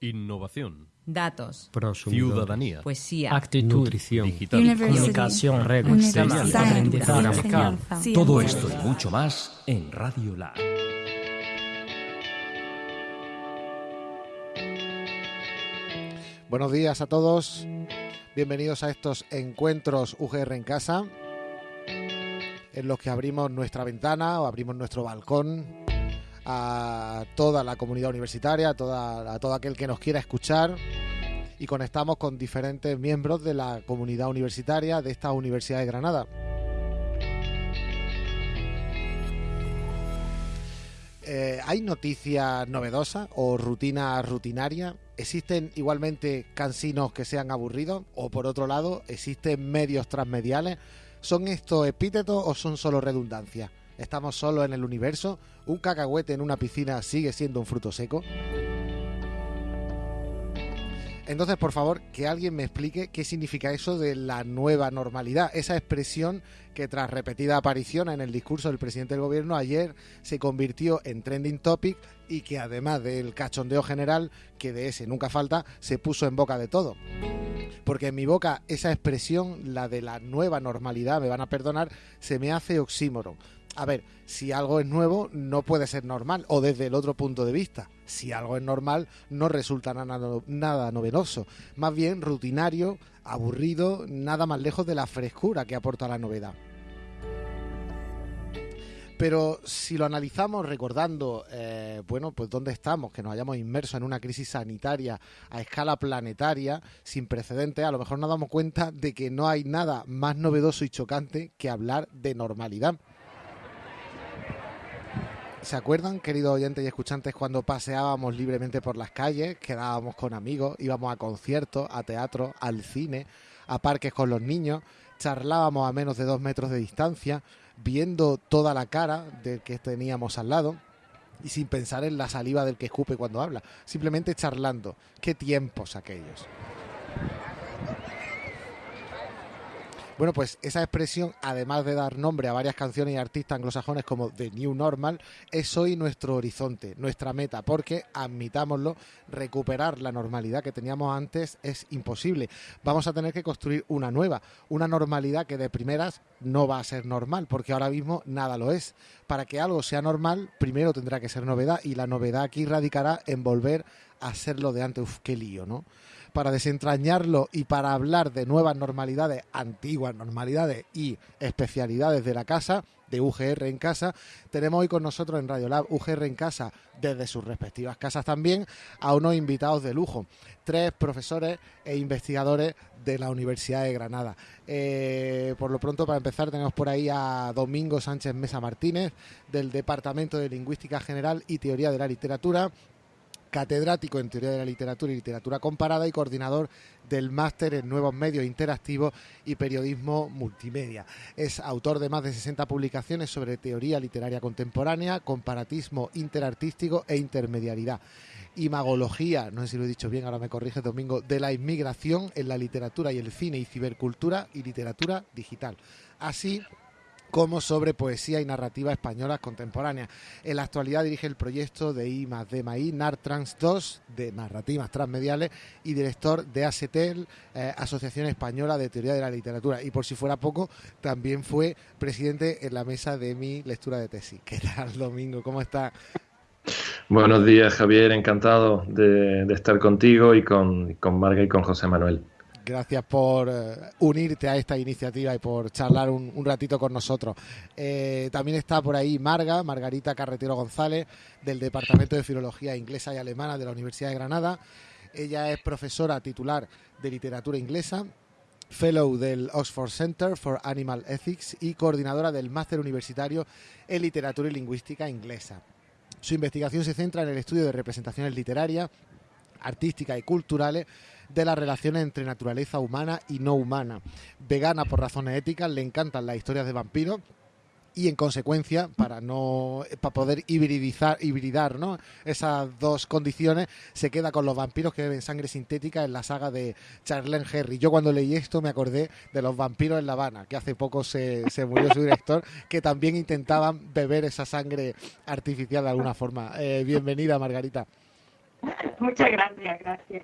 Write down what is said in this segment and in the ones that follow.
Innovación. Datos. Ciudadanía. Poesía. Actitud. Nutrición. Digital. Comunicación. Temas. Aprendizaje. Todo esto y mucho más en Radio Lab. Buenos días a todos. Bienvenidos a estos encuentros UGR en casa, en los que abrimos nuestra ventana o abrimos nuestro balcón a toda la comunidad universitaria, a, toda, a todo aquel que nos quiera escuchar y conectamos con diferentes miembros de la comunidad universitaria de esta Universidad de Granada. Eh, ¿Hay noticias novedosas o rutinas rutinarias? ¿Existen igualmente cansinos que sean aburridos? ¿O por otro lado, existen medios transmediales? ¿Son estos epítetos o son solo redundancias? ¿Estamos solos en el universo? ¿Un cacahuete en una piscina sigue siendo un fruto seco? Entonces, por favor, que alguien me explique qué significa eso de la nueva normalidad, esa expresión que tras repetida aparición en el discurso del presidente del gobierno ayer se convirtió en trending topic y que además del cachondeo general, que de ese nunca falta, se puso en boca de todo. Porque en mi boca esa expresión, la de la nueva normalidad, me van a perdonar, se me hace oxímoron. A ver, si algo es nuevo, no puede ser normal, o desde el otro punto de vista. Si algo es normal, no resulta nada, nada novedoso. Más bien rutinario, aburrido, nada más lejos de la frescura que aporta la novedad. Pero si lo analizamos recordando, eh, bueno, pues dónde estamos, que nos hayamos inmersos en una crisis sanitaria a escala planetaria, sin precedentes, a lo mejor nos damos cuenta de que no hay nada más novedoso y chocante que hablar de normalidad. ¿Se acuerdan, queridos oyentes y escuchantes, cuando paseábamos libremente por las calles, quedábamos con amigos, íbamos a conciertos, a teatro, al cine, a parques con los niños, charlábamos a menos de dos metros de distancia, viendo toda la cara del que teníamos al lado y sin pensar en la saliva del que escupe cuando habla, simplemente charlando. Qué tiempos aquellos. Bueno, pues esa expresión, además de dar nombre a varias canciones y artistas anglosajones como The New Normal, es hoy nuestro horizonte, nuestra meta, porque, admitámoslo, recuperar la normalidad que teníamos antes es imposible. Vamos a tener que construir una nueva, una normalidad que de primeras no va a ser normal, porque ahora mismo nada lo es. Para que algo sea normal, primero tendrá que ser novedad, y la novedad aquí radicará en volver a ser lo de antes. Uf, qué lío, ¿no? Para desentrañarlo y para hablar de nuevas normalidades, antiguas normalidades y especialidades de la casa, de UGR en casa, tenemos hoy con nosotros en Radio Lab UGR en casa, desde sus respectivas casas también, a unos invitados de lujo, tres profesores e investigadores de la Universidad de Granada. Eh, por lo pronto, para empezar, tenemos por ahí a Domingo Sánchez Mesa Martínez, del Departamento de Lingüística General y Teoría de la Literatura, catedrático en Teoría de la Literatura y Literatura Comparada y coordinador del máster en Nuevos Medios Interactivos y Periodismo Multimedia. Es autor de más de 60 publicaciones sobre teoría literaria contemporánea, comparatismo interartístico e intermediariedad. Imagología, no sé si lo he dicho bien, ahora me corrige Domingo, de la inmigración en la literatura y el cine y cibercultura y literatura digital. Así como sobre poesía y narrativa españolas contemporáneas. En la actualidad dirige el proyecto de I más D más I, NARTRANS 2, de narrativas transmediales, y director de ASETEL, eh, Asociación Española de Teoría de la Literatura. Y por si fuera poco, también fue presidente en la mesa de mi lectura de tesis. ¿Qué tal, Domingo? ¿Cómo está? Buenos días, Javier. Encantado de, estar contigo y con, con Marga y con José Manuel. Gracias por eh, unirte a esta iniciativa y por charlar un, ratito con nosotros. Eh, también está por ahí Marga, Margarita Carretero González, del Departamento de Filología Inglesa y Alemana de la Universidad de Granada. Ella es profesora titular de literatura inglesa, fellow del Oxford Center for Animal Ethics y coordinadora del máster universitario en literatura y lingüística inglesa. Su investigación se centra en el estudio de representaciones literarias, artísticas y culturales de las relaciones entre naturaleza humana y no humana. Vegana por razones éticas, le encantan las historias de vampiros y en consecuencia para no para poder hibridizar hibridar ¿no? esas dos condiciones se queda con los vampiros que beben sangre sintética en la saga de Charlene Herry yo cuando leí esto me acordé de los vampiros en La Habana que hace poco se, se murió su director que también intentaban beber esa sangre artificial de alguna forma eh, bienvenida Margarita Muchas gracias, gracias.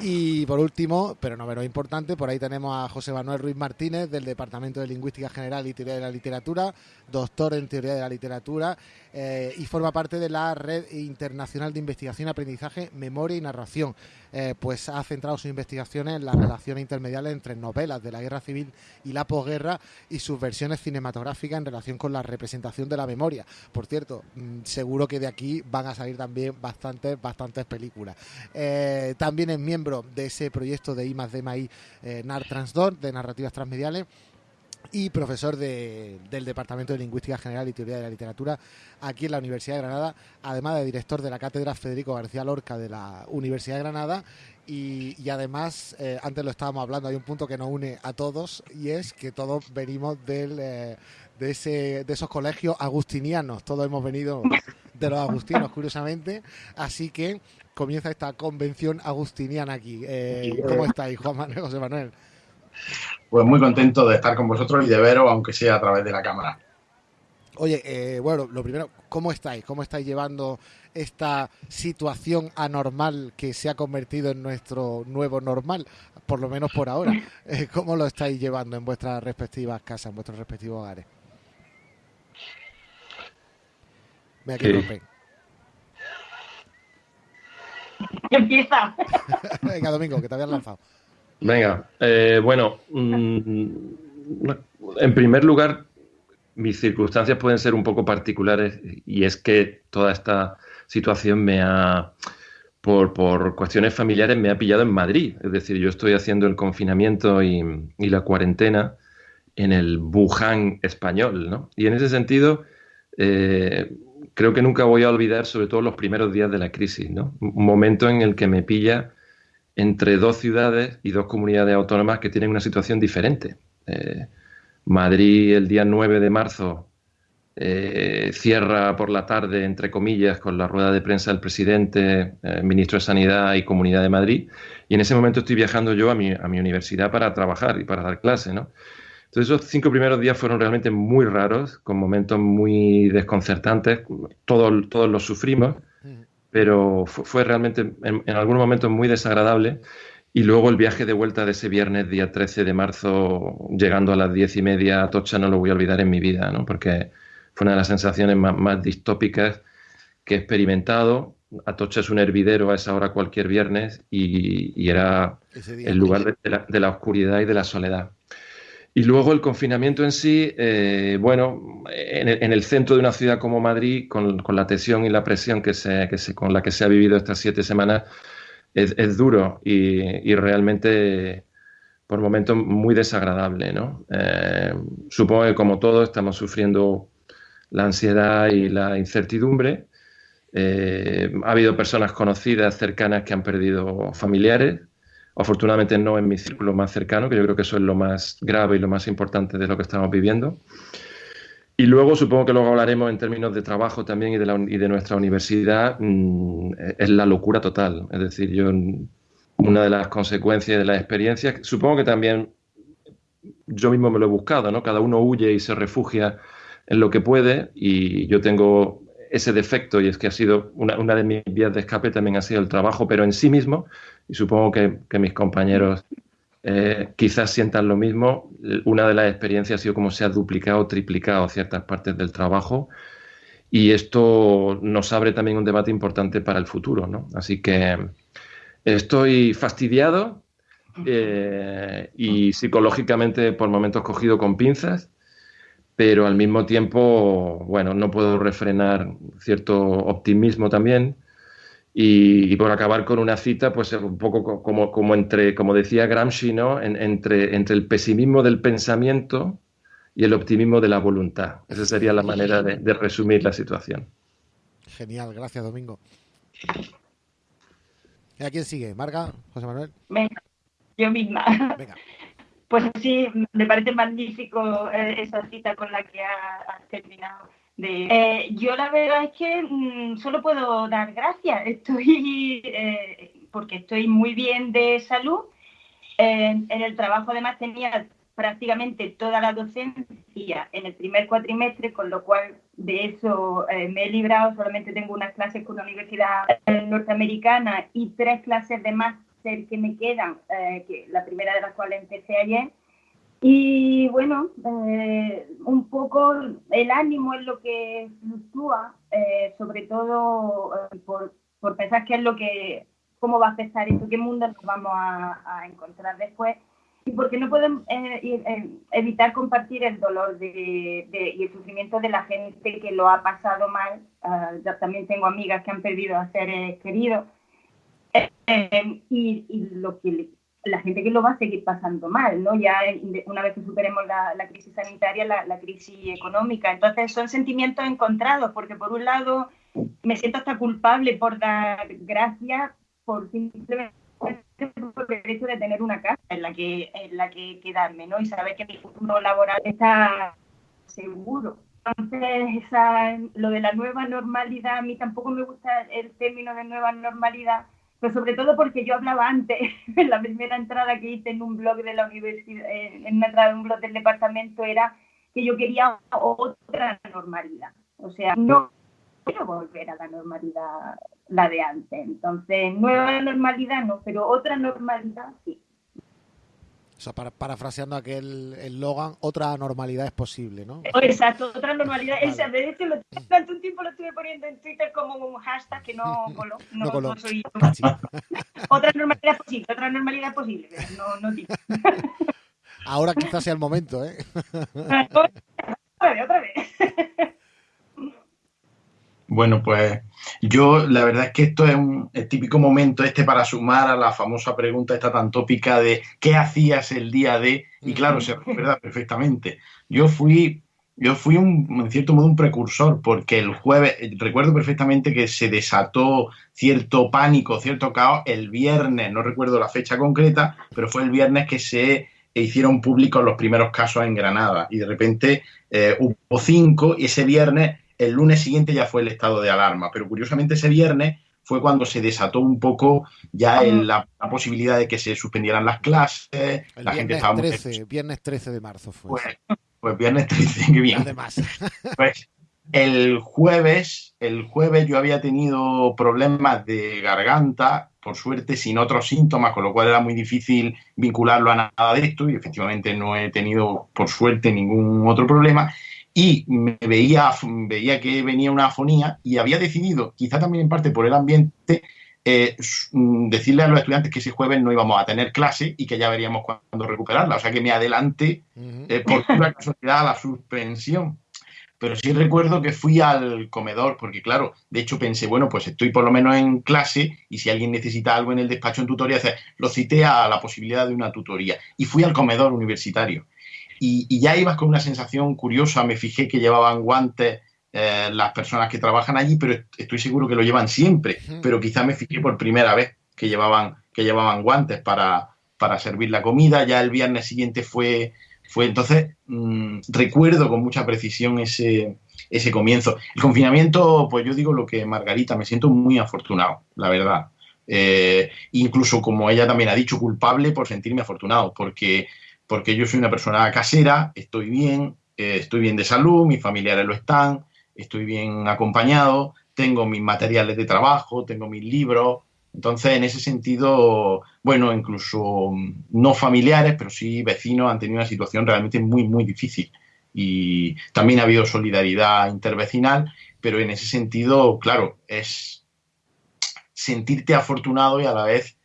Y por último, pero no menos importante, por ahí tenemos a José Manuel Ruiz Martínez del Departamento de Lingüística General y Teoría de la Literatura, doctor en Teoría de la Literatura eh, y forma parte de la Red Internacional de Investigación, Aprendizaje, Memoria y Narración. Eh, pues ha centrado sus investigaciones en las relaciones intermediales entre novelas de la guerra civil y la posguerra y sus versiones cinematográficas en relación con la representación de la memoria. Por cierto, mm, seguro que de aquí van a salir también bastantes, bastantes películas. Eh, también es miembro de ese proyecto de I más D eh, NAR Transdor, de narrativas transmediales y profesor de, del Departamento de Lingüística General y Teoría de la Literatura aquí en la Universidad de Granada, además de director de la Cátedra Federico García Lorca de la Universidad de Granada y, y además, eh, antes lo estábamos hablando, hay un punto que nos une a todos y es que todos venimos del, eh, de, ese, de esos colegios agustinianos, todos hemos venido de los agustinos, curiosamente, así que comienza esta convención agustiniana aquí. Eh, ¿Cómo estáis, Juan Manuel, José Manuel? Pues muy contento de estar con vosotros y de veros, aunque sea a través de la cámara. Oye, eh, bueno, lo primero, ¿cómo estáis? ¿Cómo estáis llevando esta situación anormal que se ha convertido en nuestro nuevo normal? Por lo menos por ahora. Eh, ¿Cómo lo estáis llevando en vuestras respectivas casas, en vuestros respectivos hogares? Mira, aquí Sí. Empieza. Venga, Domingo, que te habías lanzado. Venga, eh, bueno, mm, en primer lugar, mis circunstancias pueden ser un poco particulares y es que toda esta situación me ha, por, por cuestiones familiares, me ha pillado en Madrid. Es decir, yo estoy haciendo el confinamiento y, y la cuarentena en el Wuhan español, ¿no? Y en ese sentido, eh, creo que nunca voy a olvidar, sobre todo los primeros días de la crisis, ¿no? Un momento en el que me pilla entre dos ciudades y dos comunidades autónomas que tienen una situación diferente. Eh, Madrid el día 9 de marzo eh, cierra por la tarde, entre comillas, con la rueda de prensa del presidente, eh, ministro de Sanidad y Comunidad de Madrid. Y en ese momento estoy viajando yo a mi, a mi universidad para trabajar y para dar clase, ¿no? Entonces esos cinco primeros días fueron realmente muy raros, con momentos muy desconcertantes. Todos, todos los sufrimos pero fu- fue realmente en, en algunos momentos muy desagradable. Y luego el viaje de vuelta de ese viernes, día 13 de marzo, llegando a las diez y media a Atocha, no lo voy a olvidar en mi vida, ¿no? porque fue una de las sensaciones más, más distópicas que he experimentado. Atocha es un hervidero a esa hora cualquier viernes y, y era el lugar de la, de la oscuridad y de la soledad. Y luego el confinamiento en sí, eh, bueno, en el, en el centro de una ciudad como Madrid, con, con la tensión y la presión que se, que se- con la que se ha vivido estas siete semanas, es, es duro y, y realmente por momentos muy desagradable, ¿no? Eh, supongo que como todos estamos sufriendo la ansiedad y la incertidumbre. Eh, ha habido personas conocidas, cercanas, que han perdido familiares. Afortunadamente no en mi círculo más cercano, que yo creo que eso es lo más grave y lo más importante de lo que estamos viviendo. Y luego supongo que luego hablaremos en términos de trabajo también y de, la, y de nuestra universidad, mmm, es la locura total. Es decir, yo una de las consecuencias de la experiencia, supongo que también yo mismo me lo he buscado, ¿no? Cada uno huye y se refugia en lo que puede y yo tengo ese defecto y es que ha sido una, una de mis vías de escape también ha sido el trabajo, pero en sí mismo, y supongo que, mis compañeros eh, quizás sientan lo mismo, una de las experiencias ha sido como se ha duplicado o triplicado ciertas partes del trabajo y esto nos abre también un debate importante para el futuro, ¿no? Así que estoy fastidiado eh, y psicológicamente por momentos cogido con pinzas, pero al mismo tiempo, bueno, no puedo refrenar cierto optimismo también. Y, y, por acabar con una cita, pues un poco como, como entre, como decía Gramsci, ¿no? En, entre, entre el pesimismo del pensamiento y el optimismo de la voluntad. Esa sería la manera de, de resumir la situación. Genial, gracias Domingo. ¿Y a quién sigue? ¿Marga? ¿José Manuel? Venga, yo misma. Venga. Pues sí, me parece magnífico eh, esa cita con la que has terminado. De, eh, yo la verdad es que mmm, solo puedo dar gracias. Estoy, eh, porque estoy muy bien de salud. en el trabajo además tenía prácticamente toda la docencia en el primer cuatrimestre, con lo cual de eso eh, me he librado. Solamente tengo unas clases con la Universidad Norteamericana y tres clases de máster que me quedan, eh, que la primera de las cuales empecé ayer. Y bueno, eh, un poco el ánimo es lo que fluctúa, sobre todo por, por, pensar qué es lo que, cómo va a afectar esto, qué mundo nos vamos a, encontrar después y porque no pueden eh, eh, evitar compartir el dolor de, y el sufrimiento de la gente que lo ha pasado mal. Ah, yo también tengo amigas que han perdido a seres queridos. Eh, y, lo que la gente que lo va a seguir pasando mal, ¿no? Ya una vez que superemos la, crisis sanitaria, la, crisis económica. Entonces son sentimientos encontrados, porque por un lado me siento hasta culpable por dar gracias por simplemente el hecho de tener una casa en la que en la que quedarme, ¿no? Y saber que mi futuro laboral está seguro. Entonces, esa, lo de la nueva normalidad, a mí tampoco me gusta el término de nueva normalidad, pero sobre todo porque yo hablaba antes, en la primera entrada que hice en un blog de la universidad, en una entrada de un blog del departamento, era que yo quería otra normalidad. O sea, no quiero volver a la normalidad, la de antes. Entonces, nueva normalidad no, pero otra normalidad sí. O sea, para, parafraseando aquel eslogan, otra normalidad es posible, ¿no? Oh, exacto, otra normalidad. Vale. de hecho, lo, durante un tiempo lo estuve poniendo en Twitter como un hashtag que no coló. No, no, coló. no soy otra normalidad es posible, otra normalidad es posible, pero no, no digo. Ahora quizás sea el momento, ¿eh? otra vez, otra vez. Bueno, pues yo la verdad es que esto es un típico momento este para sumar a la famosa pregunta esta tan tópica de ¿qué hacías el día de? Y claro, se recuerda perfectamente. Yo fui, yo fui un, en cierto modo un precursor porque el jueves, recuerdo perfectamente que se desató cierto pánico, cierto caos el viernes, no recuerdo la fecha concreta, pero fue el viernes que se hicieron públicos los primeros casos en Granada y de repente eh, hubo cinco y ese viernes el lunes siguiente ya fue el estado de alarma, pero curiosamente ese viernes fue cuando se desató un poco ya la, posibilidad de que se suspendieran las clases. El la viernes, gente 13, viernes 13 de marzo fue. Pues, pues viernes 13, qué bien. Además. Pues el jueves, el jueves yo había tenido problemas de garganta, por suerte sin otros síntomas, con lo cual era muy difícil vincularlo a nada de esto y efectivamente no he tenido por suerte ningún otro problema y me veía, veía que venía una afonía y había decidido, quizá también en parte por el ambiente, eh, mm, decirle a los estudiantes que ese jueves no íbamos a tener clase y que ya veríamos cuándo recuperarla. O sea que me adelanté eh, por pura casualidad a la suspensión. Pero sí recuerdo que fui al comedor, porque claro, de hecho pensé, bueno, pues estoy por lo menos en clase y si alguien necesita algo en el despacho en tutoría, lo cité a la posibilidad de una tutoría. Y fui al comedor universitario y, ya ibas con una sensación curiosa. Me fijé que llevaban guantes eh, las personas que trabajan allí, pero estoy seguro que lo llevan siempre. Pero quizá me fijé por primera vez que llevaban, que llevaban guantes para, para servir la comida. Ya el viernes siguiente fue, fue entonces, mm, recuerdo con mucha precisión ese, ese comienzo. El confinamiento, pues yo digo lo que Margarita, me siento muy afortunado, la verdad. Eh, incluso como ella también ha dicho, culpable por sentirme afortunado, porque porque yo soy una persona casera, estoy bien, eh, estoy bien de salud, mis familiares lo están, estoy bien acompañado, tengo mis materiales de trabajo, tengo mis libros. Entonces, en ese sentido, bueno, incluso mm, no familiares, pero sí vecinos han tenido una situación realmente muy, muy difícil. Y también ha habido solidaridad intervecinal, pero en ese sentido, claro, es sentirte afortunado y a la vez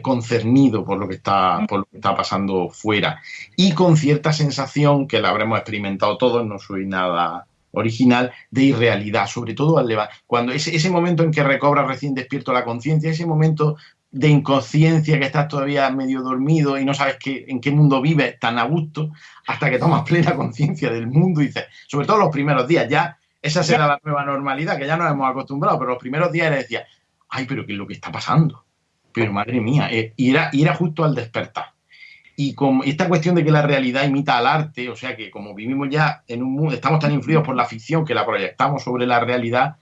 concernido por lo, que está, por lo que está pasando fuera y con cierta sensación que la habremos experimentado todos, no soy nada original, de irrealidad, sobre todo al cuando ese, ese momento en que recobras recién despierto la conciencia, ese momento de inconsciencia que estás todavía medio dormido y no sabes qué, en qué mundo vives tan a gusto, hasta que tomas plena conciencia del mundo y dices, sobre todo los primeros días, ya esa será la nueva normalidad, que ya nos hemos acostumbrado, pero los primeros días decía, ay, pero ¿qué es lo que está pasando? Pero madre mía, eh, y, era, justo al despertar. Y como esta cuestión de que la realidad imita al arte, o sea que como vivimos ya en un mundo, estamos tan influidos por la ficción que la proyectamos sobre la realidad,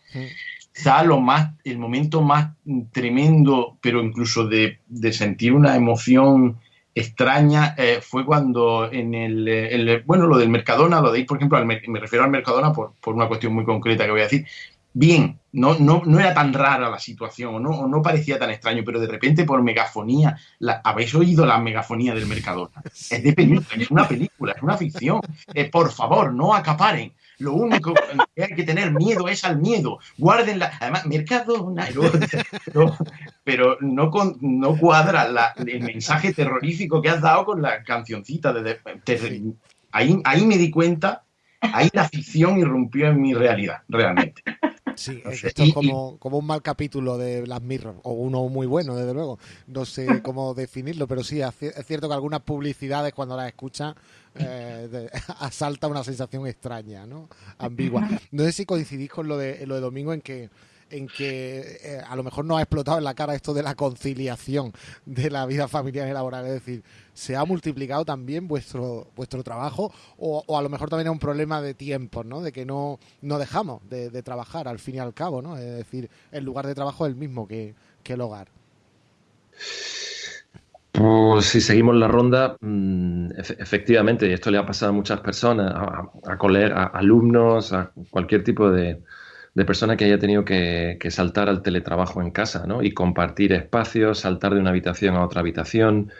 quizá lo más, el momento más tremendo, pero incluso de, sentir una emoción extraña eh, fue cuando en el, bueno, lo del Mercadona, lo de ir, por ejemplo, me refiero al Mercadona por, por, una cuestión muy concreta que voy a decir. Bien, no, no, no era tan rara la situación, o no, no parecía tan extraño, pero de repente por megafonía, ¿habéis oído la megafonía del Mercadona? Es de película, es una película, es una ficción. Eh, por favor, no acaparen. Lo único que hay que tener miedo es al miedo. Guárdenla. Además, Mercadona. pero, no, no cuadra el mensaje terrorífico que has dado con la cancioncita. De, ahí, ahí me di cuenta, ahí la ficción irrumpió en mi realidad, realmente. Sí, esto es como, como, un mal capítulo de las Mirror, o uno muy bueno, desde luego. No sé cómo definirlo, pero sí, es cierto que algunas publicidades cuando las escuchas eh, asalta una sensación extraña, ¿no? Ambigua. No sé si coincidís con lo de, lo de Domingo en que en que eh, a lo mejor no ha explotado en la cara esto de la conciliación de la vida familiar y laboral. Es decir, ¿se ha multiplicado también vuestro, vuestro trabajo o, a lo mejor también es un problema de tiempo, ¿no? De que no, no dejamos de, trabajar al fin y al cabo, ¿no? Es decir, el lugar de trabajo es el mismo que, el hogar. Pues si seguimos la ronda, mm, efectivamente, esto le ha pasado a muchas personas, a, a, a alumnos, a cualquier tipo de, de persona que haya tenido que, saltar al teletrabajo en casa, ¿no? Y compartir espacios, saltar de una habitación a otra habitación.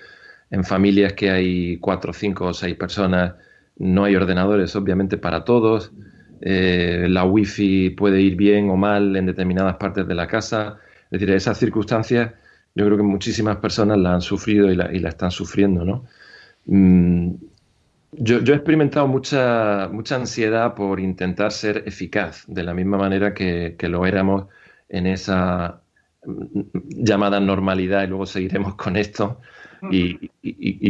En familias que hay cuatro, cinco o seis personas, no hay ordenadores, obviamente, para todos. Eh, la wifi puede ir bien o mal en determinadas partes de la casa. Es decir, esas circunstancias yo creo que muchísimas personas la han sufrido y la, y la están sufriendo, ¿no? Mm, yo, he experimentado mucha, mucha ansiedad por intentar ser eficaz, de la misma manera que, lo éramos en esa mm, llamada normalidad, y luego seguiremos con esto. Y,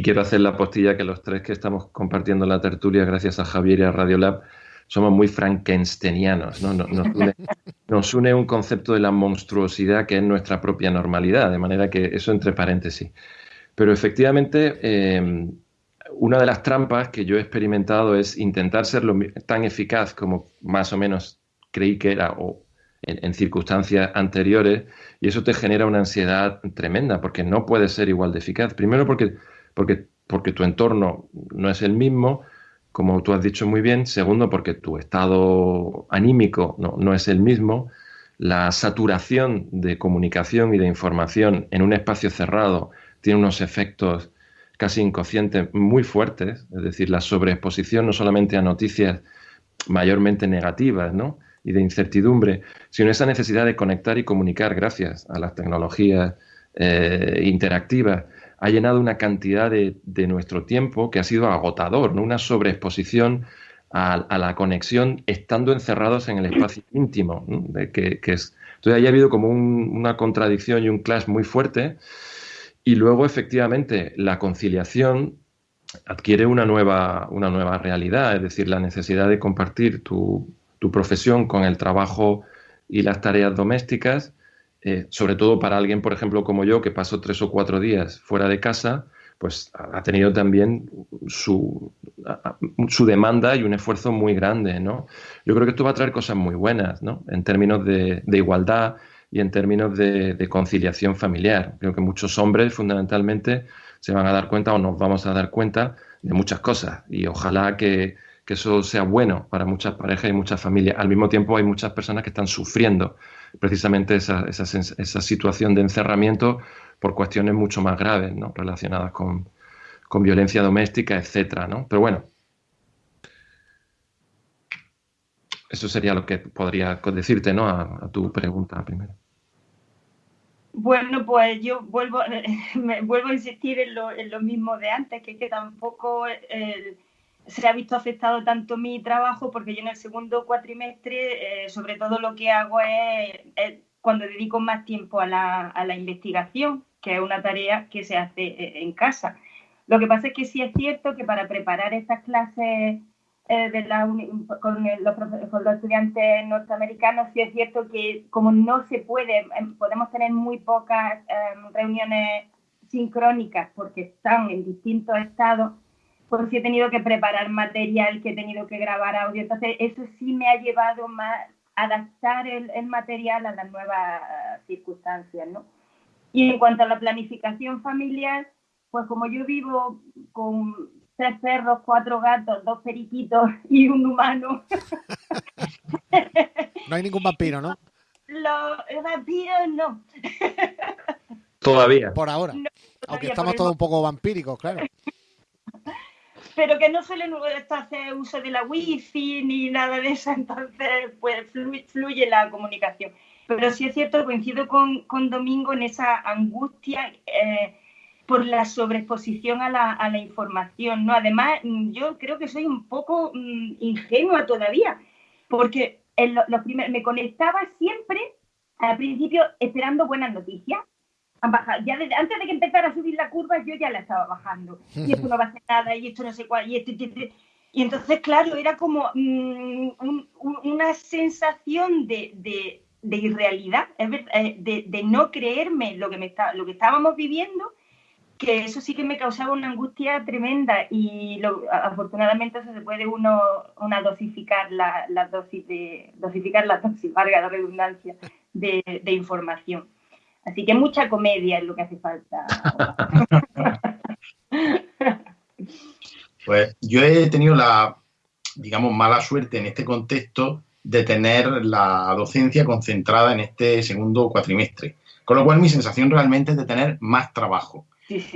quiero hacer la postilla que los tres que estamos compartiendo la tertulia, gracias a Javier y a Radiolab, somos muy frankensteinianos. ¿no? Nos, une, un concepto de la monstruosidad que es nuestra propia normalidad, de manera que eso entre paréntesis. Pero efectivamente, eh, una de las trampas que yo he experimentado es intentar ser tan eficaz como más o menos creí que era o en, circunstancias anteriores y eso te genera una ansiedad tremenda porque no puedes ser igual de eficaz. Primero porque, porque, porque tu entorno no es el mismo, como tú has dicho muy bien. Segundo porque tu estado anímico no, no es el mismo. La saturación de comunicación y de información en un espacio cerrado tiene unos efectos casi inconscientes muy fuertes, es decir, la sobreexposición no solamente a noticias mayormente negativas ¿no? Y de incertidumbre, sino esa necesidad de conectar y comunicar gracias a las tecnologías eh, interactivas, ha llenado una cantidad de, nuestro tiempo que ha sido agotador, ¿no? una sobreexposición a, la conexión estando encerrados en el espacio íntimo. De que, es, entonces, ahí ha habido como una contradicción y un clash muy fuerte y luego, efectivamente, la conciliación adquiere una nueva, una nueva realidad, es decir, la necesidad de compartir tu, profesión con el trabajo y las tareas domésticas, eh, sobre todo para alguien, por ejemplo, como yo, que pasó tres o cuatro días fuera de casa, pues ha tenido también su, su demanda y un esfuerzo muy grande, ¿no? Yo creo que esto va a traer cosas muy buenas, ¿no? En términos de, de igualdad, y en términos de, conciliación familiar. Creo que muchos hombres fundamentalmente se van a dar cuenta o nos vamos a dar cuenta de muchas cosas y ojalá que, eso sea bueno para muchas parejas y muchas familias. Al mismo tiempo hay muchas personas que están sufriendo precisamente esa, esa, situación de encerramiento por cuestiones mucho más graves, ¿no? relacionadas con, violencia doméstica, etcétera, ¿no? Pero bueno, Eso sería lo que podría decirte, ¿no? A, tu pregunta primero. Bueno, pues yo vuelvo, vuelvo a insistir en lo, mismo de antes, que, que tampoco se ha visto afectado tanto mi trabajo, porque yo en el segundo cuatrimestre, eh, sobre todo lo que hago es, cuando dedico más tiempo a la, a la, investigación, que es una tarea que se hace eh, en casa. Lo que pasa es que sí es cierto que para preparar estas clases eh, con, los, estudiantes norteamericanos, sí es cierto que como no se puede, em, podemos tener muy pocas em, reuniones sincrónicas porque están en distintos estados, pues sí he tenido que preparar material, que he tenido que grabar audio. Entonces, eso sí me ha llevado más a adaptar el, el material a las nuevas circunstancias, ¿no? Y en cuanto a la planificación familiar, pues como yo vivo con tres perros, cuatro gatos, dos periquitos y un humano. no hay ningún vampiro, ¿no? Los vampiros no. Todavía. Por ahora. Aunque estamos todos un poco vampíricos, claro. Pero que no suelen hacer uso de la wifi ni nada de eso, entonces pues fluye, la comunicación. Pero sí es cierto, coincido con, con Domingo en esa angustia eh, por la sobreexposición a la, a la, información, ¿no? Además, yo creo que soy un poco mm, ingenua todavía, porque en lo, me conectaba siempre al principio esperando buenas noticias. Ya desde, antes de que empezara a subir la curva, yo ya la estaba bajando. Y esto no va a ser nada, y esto no sé cuál, y esto, y, y entonces, claro, era como mm, una sensación de, de, de irrealidad, eh, de, de, no creerme lo que, me está, lo que estábamos viviendo que eso sí que me causaba una angustia tremenda y afortunadamente eso se puede uno una dosificar la, la dosis de dosificar la dosis, valga la redundancia, de, información. Así que mucha comedia es lo que hace falta. pues yo he tenido la, digamos, mala suerte en este contexto de tener la docencia concentrada en este segundo cuatrimestre. Con lo cual mi sensación realmente es de tener más trabajo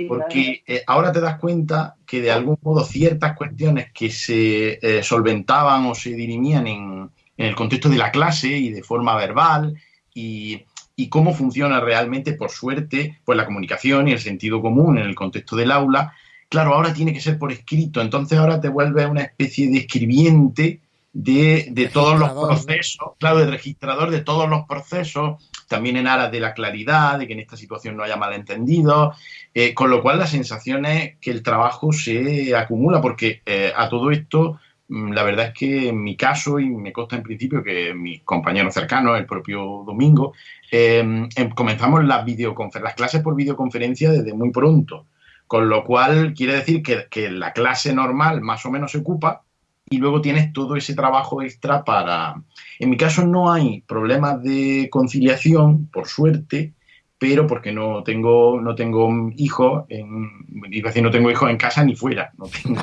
porque eh, ahora te das cuenta que de algún modo ciertas cuestiones que se eh, solventaban o se dirimían en, el contexto de la clase y de forma verbal y, cómo funciona realmente, por suerte, pues la comunicación y el sentido común en el contexto del aula, claro, ahora tiene que ser por escrito, entonces ahora te vuelves una especie de escribiente de, de todos los procesos, claro, de registrador de todos los procesos, también en aras de la claridad, de que en esta situación no haya malentendidos, eh, con lo cual la sensación es que el trabajo se acumula, porque eh, a todo esto, mm, la verdad es que en mi caso, y me consta en principio que mis compañeros cercanos, el propio domingo, em, em, comenzamos las, las clases por videoconferencia desde muy pronto, con lo cual quiere decir que, que la clase normal más o menos se ocupa, y luego tienes todo ese trabajo extra para... En mi caso no hay problemas de conciliación, por suerte, pero porque no tengo, no tengo hijos, en, no tengo hijos en casa ni fuera, no tengo...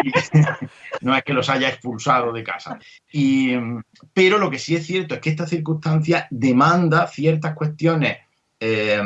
no es que los haya expulsado de casa. Y, pero lo que sí es cierto es que esta circunstancia demanda ciertas cuestiones eh,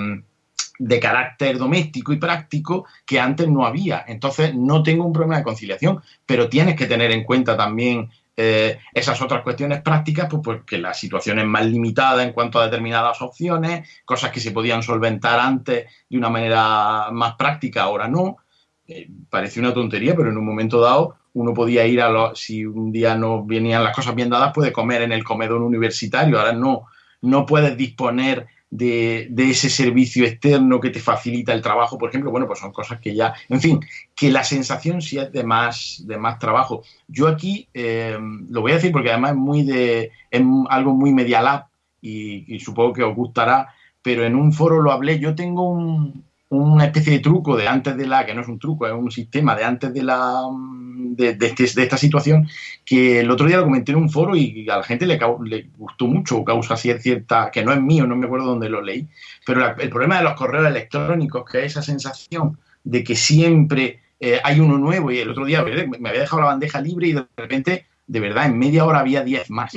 de carácter doméstico y práctico que antes no había. Entonces, no tengo un problema de conciliación, pero tienes que tener en cuenta también eh, esas otras cuestiones prácticas, pues porque la situación es más limitada en cuanto a determinadas opciones, cosas que se podían solventar antes de una manera más práctica, ahora no. Eh, parece una tontería, pero en un momento dado uno podía ir a los, si un día no venían las cosas bien dadas, puede comer en el comedor universitario, ahora no, no puedes disponer de, ese servicio externo que te facilita el trabajo, por ejemplo, bueno, pues son cosas que ya, en fin, que la sensación sí es de más, de más trabajo. Yo aquí eh, lo voy a decir porque además es muy de, es algo muy media y, y supongo que os gustará, pero en un foro lo hablé, yo tengo un, una especie de truco de antes de la, que no es un truco, es un sistema de antes de la de, este, de, esta situación, que el otro día lo comenté en un foro y a la gente le, le gustó mucho, causa cierta, que no es mío, no me acuerdo dónde lo leí, pero el problema de los correos electrónicos, que es esa sensación de que siempre eh, hay uno nuevo y el otro día me había dejado la bandeja libre y de repente, de verdad, en media hora había 10 más.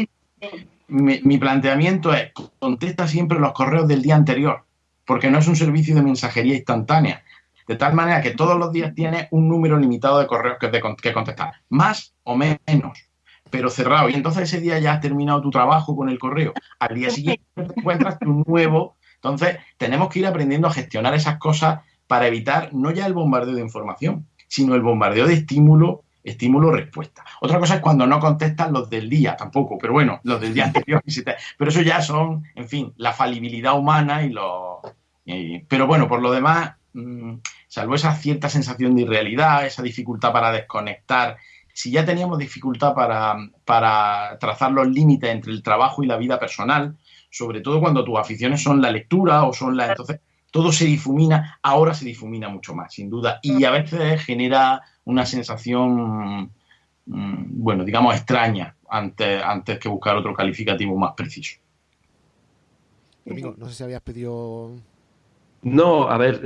Mi, mi planteamiento es, contesta siempre los correos del día anterior porque no es un servicio de mensajería instantánea. De tal manera que todos los días tienes un número limitado de correos que, que contestar, más o menos, pero cerrado. Y entonces ese día ya has terminado tu trabajo con el correo. Al día siguiente te encuentras un nuevo. Entonces tenemos que ir aprendiendo a gestionar esas cosas para evitar no ya el bombardeo de información, sino el bombardeo de estímulo estímulo-respuesta. Otra cosa es cuando no contestan los del día, tampoco, pero bueno, los del día anterior. pero eso ya son, en fin, la falibilidad humana y los... pero bueno, por lo demás, mm, salvo esa cierta sensación de irrealidad, esa dificultad para desconectar, si ya teníamos dificultad para, para trazar los límites entre el trabajo y la vida personal, sobre todo cuando tus aficiones son la lectura o son la... Entonces, todo se difumina, ahora se difumina mucho más, sin duda, y a veces genera una sensación, mm, bueno, digamos, extraña antes, antes que buscar otro calificativo más preciso. Amigo, no sé si habías pedido... No, a ver,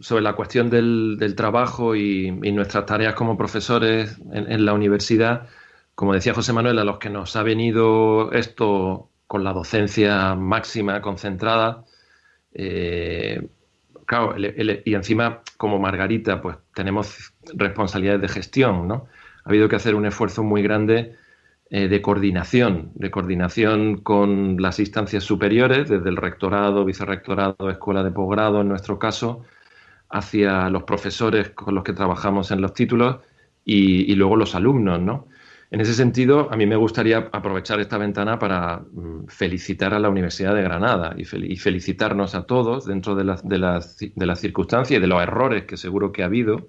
sobre la cuestión del, trabajo y, nuestras tareas como profesores en, la universidad, como decía José Manuel, a los que nos ha venido esto con la docencia máxima, concentrada, eh, claro, y encima como Margarita, pues tenemos responsabilidades de gestión, ¿no? Ha habido que hacer un esfuerzo muy grande eh, de coordinación, de coordinación con las instancias superiores, desde el rectorado, vicerrectorado, escuela de posgrado, en nuestro caso, hacia los profesores con los que trabajamos en los títulos y, luego los alumnos, ¿no? En ese sentido, a mí me gustaría aprovechar esta ventana para mm, felicitar a la Universidad de Granada y, felicitarnos a todos dentro de, de, las circunstancias y de los errores que seguro que ha habido,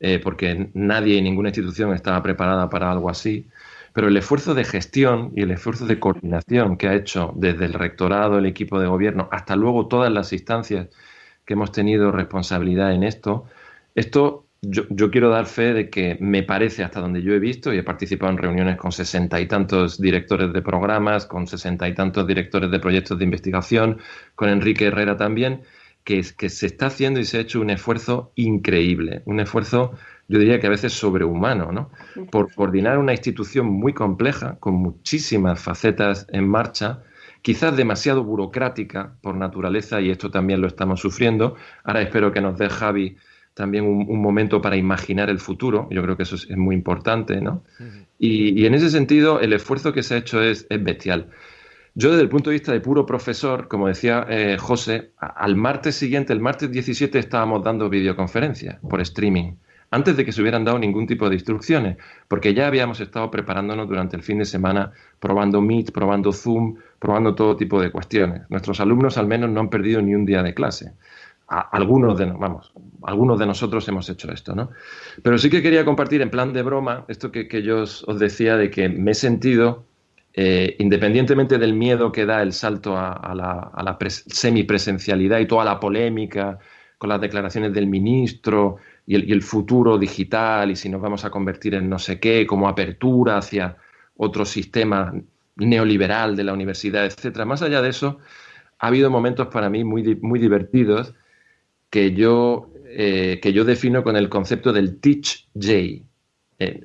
eh, porque nadie y ninguna institución estaba preparada para algo así. Pero el esfuerzo de gestión y el esfuerzo de coordinación que ha hecho desde el rectorado, el equipo de gobierno, hasta luego todas las instancias que hemos tenido responsabilidad en esto, esto yo, quiero dar fe de que me parece hasta donde yo he visto y he participado en reuniones con sesenta y tantos directores de programas, con sesenta y tantos directores de proyectos de investigación, con Enrique Herrera también, que, que se está haciendo y se ha hecho un esfuerzo increíble, un esfuerzo yo diría que a veces sobrehumano, ¿no? Por coordinar una institución muy compleja, con muchísimas facetas en marcha, quizás demasiado burocrática por naturaleza, y esto también lo estamos sufriendo. Ahora espero que nos dé Javi también un, momento para imaginar el futuro, yo creo que eso es, muy importante, ¿no? y, en ese sentido, el esfuerzo que se ha hecho es, bestial. Yo desde el punto de vista de puro profesor, como decía eh, José, al martes siguiente, el martes 17, estábamos dando videoconferencias por streaming antes de que se hubieran dado ningún tipo de instrucciones, porque ya habíamos estado preparándonos durante el fin de semana, probando Meet, probando Zoom, probando todo tipo de cuestiones. Nuestros alumnos al menos no han perdido ni un día de clase. Algunos de, vamos, algunos de nosotros hemos hecho esto, ¿no? Pero sí que quería compartir en plan de broma esto que, yo os, decía de que me he sentido, eh, independientemente del miedo que da el salto a, la, a semipresencialidad y toda la polémica con las declaraciones del ministro, y el, futuro digital y si nos vamos a convertir en no sé qué, como apertura hacia otro sistema neoliberal de la universidad, etcétera. Más allá de eso, ha habido momentos para mí muy, muy divertidos que yo, eh, que yo defino con el concepto del teach J. Eh,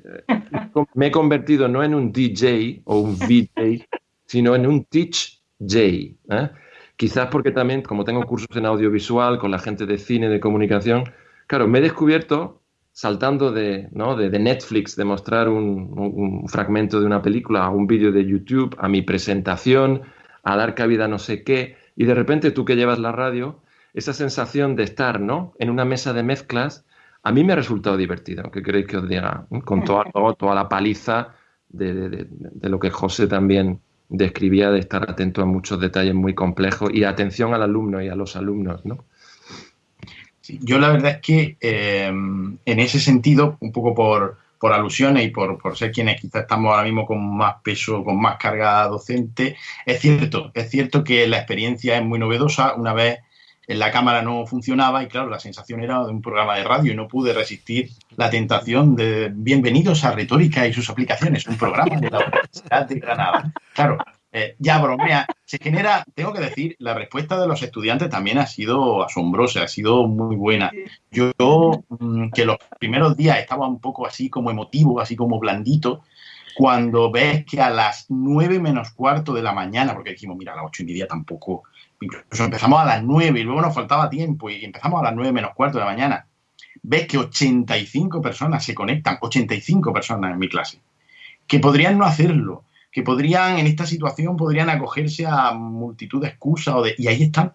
me he convertido no en un DJ o un VJ, sino en un teach J. ¿eh? Quizás porque también, como tengo cursos en audiovisual con la gente de cine, de comunicación, Claro, me he descubierto saltando de, ¿no? de, Netflix, de mostrar un, fragmento de una película a un vídeo de YouTube, a mi presentación, a dar cabida a no sé qué, y de repente tú que llevas la radio, esa sensación de estar ¿no? en una mesa de mezclas, a mí me ha resultado divertido, ¿qué queréis que os diga? Con toda, toda la paliza de, de, lo que José también describía, de estar atento a muchos detalles muy complejos y atención al alumno y a los alumnos, ¿no? yo la verdad es que eh, en ese sentido, un poco por, alusiones y por, por, ser quienes quizás estamos ahora mismo con más peso, con más carga docente, es cierto, es cierto que la experiencia es muy novedosa. Una vez en la cámara no funcionaba y claro, la sensación era de un programa de radio y no pude resistir la tentación de bienvenidos a Retórica y sus aplicaciones, un programa de la Universidad de Granada. Claro, eh, ya bromea, se genera, tengo que decir, la respuesta de los estudiantes también ha sido asombrosa, ha sido muy buena. Yo, mm, que los primeros días estaba un poco así como emotivo, así como blandito, cuando ves que a las nueve menos cuarto de la mañana, porque dijimos, mira, a las ocho y media tampoco, incluso empezamos a las nueve y luego nos faltaba tiempo y empezamos a las nueve menos cuarto de la mañana, ves que 85 personas se conectan, 85 personas en mi clase, que podrían no hacerlo, que podrían, en esta situación, podrían acogerse a multitud de excusas o de, y ahí están.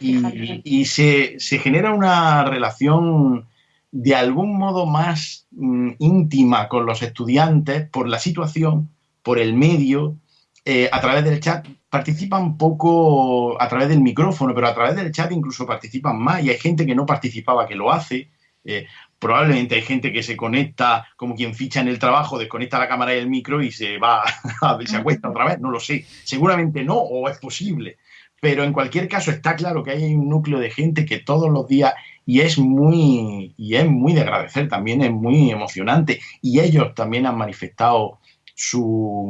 Y, se, genera una relación de algún modo más mm, íntima con los estudiantes por la situación, por el medio, eh, a través del chat. Participan poco a través del micrófono, pero a través del chat incluso participan más y hay gente que no participaba que lo hace. Eh, probablemente hay gente que se conecta como quien ficha en el trabajo, desconecta la cámara y el micro y se va a se acuesta otra vez, no lo sé. Seguramente no, o es posible. Pero en cualquier caso está claro que hay un núcleo de gente que todos los días y es muy y es muy de agradecer, también es muy emocionante y ellos también han manifestado su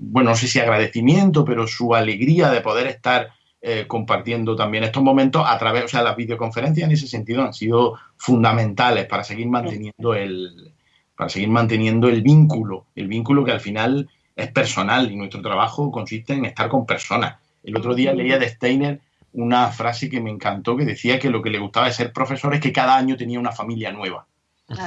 bueno, no sé si agradecimiento, pero su alegría de poder estar eh, compartiendo también estos momentos a través, o sea, las videoconferencias en ese sentido han sido fundamentales para seguir manteniendo el, para seguir manteniendo el vínculo, el vínculo que al final es personal y nuestro trabajo consiste en estar con personas. El otro día leía de Steiner una frase que me encantó que decía que lo que le gustaba de ser profesor es que cada año tenía una familia nueva.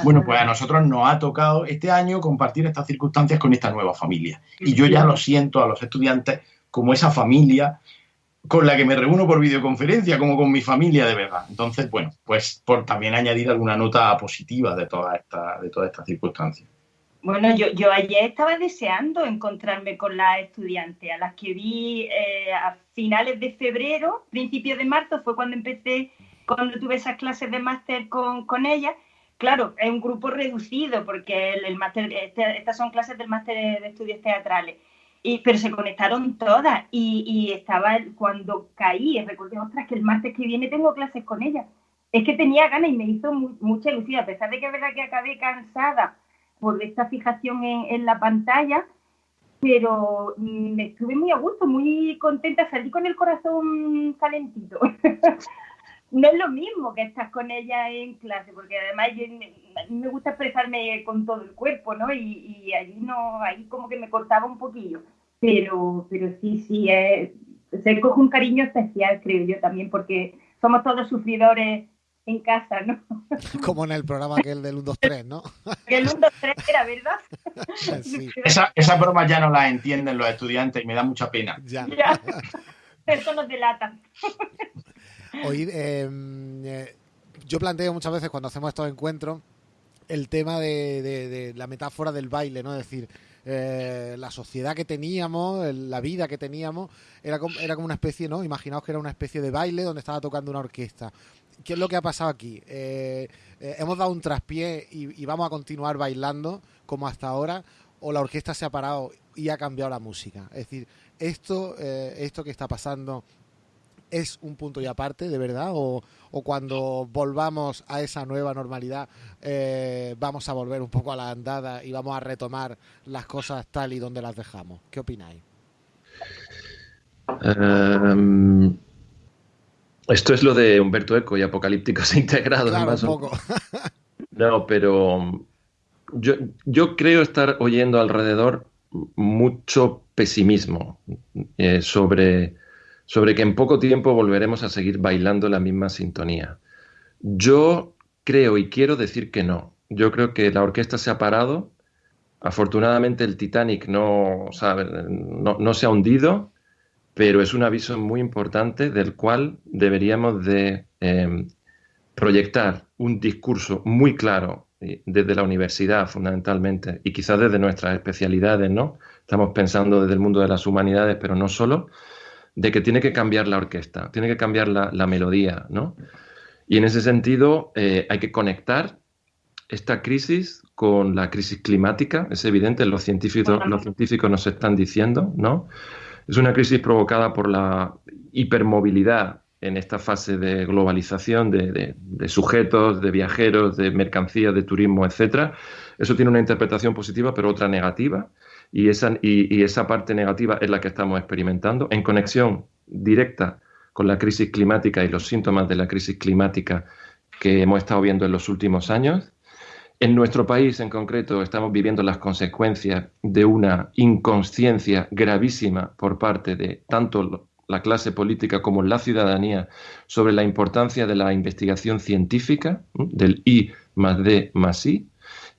Bueno, pues a nosotros nos ha tocado este año compartir estas circunstancias con esta nueva familia. Y yo ya lo siento a los estudiantes como esa familia con la que me reúno por videoconferencia, como con mi familia de verdad. Entonces, bueno, pues por también añadir alguna nota positiva de todas estas de todas estas circunstancias. Bueno, yo, yo ayer estaba deseando encontrarme con las estudiantes, a las que vi eh, a finales de febrero, principios de marzo, fue cuando empecé, cuando tuve esas clases de máster con, con ellas. Claro, es un grupo reducido porque el, máster, este, estas son clases del máster de estudios teatrales. Y, pero se conectaron todas y, estaba cuando caí, recordé, ostras, que el martes que viene tengo clases con ellas. Es que tenía ganas y me hizo mucha ilusión, a pesar de que es verdad que acabé cansada por esta fijación en, la pantalla, pero me estuve muy a gusto, muy contenta, salí con el corazón calentito. no es lo mismo que estás con ella en clase, porque además a mí me gusta expresarme con todo el cuerpo, ¿no? Y, y allí no, ahí como que me cortaba un poquillo. Pero, pero sí, sí, se coge un cariño especial, creo yo también, porque somos todos sufridores en casa, ¿no? Como en el programa aquel del 1, 2, 3, ¿no? el 1, 2, 3 era, ¿verdad? Sí. Esa, esa broma ya no la entienden los estudiantes y me da mucha pena. Ya. ya. Eso nos delata. Oíd, em, eh, yo planteo muchas veces cuando hacemos estos encuentros el tema de, la metáfora del baile, ¿no? Es decir, eh, la sociedad que teníamos, la vida que teníamos, era como, era como una especie, ¿no? Imaginaos que era una especie de baile donde estaba tocando una orquesta. ¿Qué es lo que ha pasado aquí? Eh, eh, ¿Hemos dado un traspié y, y, vamos a continuar bailando como hasta ahora? ¿O la orquesta se ha parado y ha cambiado la música? Es decir, esto, esto que está pasando es un punto y aparte, de verdad, o, o cuando volvamos a esa nueva normalidad eh, vamos a volver un poco a la andada y vamos a retomar las cosas tal y donde las dejamos. ¿Qué opináis? Um, esto es lo de Humberto Eco y Apocalípticos Integrados. Claro, un poco. no, pero yo, yo creo estar oyendo alrededor mucho pesimismo eh, sobre sobre que en poco tiempo volveremos a seguir bailando la misma sintonía. Yo creo y quiero decir que no. Yo creo que la orquesta se ha parado. Afortunadamente el Titanic no, no, se ha hundido, pero es un aviso muy importante del cual deberíamos de eh, proyectar un discurso muy claro eh, desde la universidad fundamentalmente y quizás desde nuestras especialidades, ¿no? Estamos pensando desde el mundo de las humanidades, pero no solo, de que tiene que cambiar la orquesta, tiene que cambiar la, la melodía, ¿no? Y en ese sentido eh, hay que conectar esta crisis con la crisis climática, es evidente, los científicos, los científicos nos están diciendo, ¿no? Es una crisis provocada por la hipermovilidad en esta fase de globalización de, de, de sujetos, de viajeros, de mercancías, de turismo, etcétera. Eso tiene una interpretación positiva, pero otra negativa y esa, y, esa parte negativa es la que estamos experimentando en conexión directa con la crisis climática y los síntomas de la crisis climática que hemos estado viendo en los últimos años. En nuestro país en concreto estamos viviendo las consecuencias de una inconsciencia gravísima por parte de tanto la clase política como la ciudadanía sobre la importancia de la investigación científica, del I más D más I,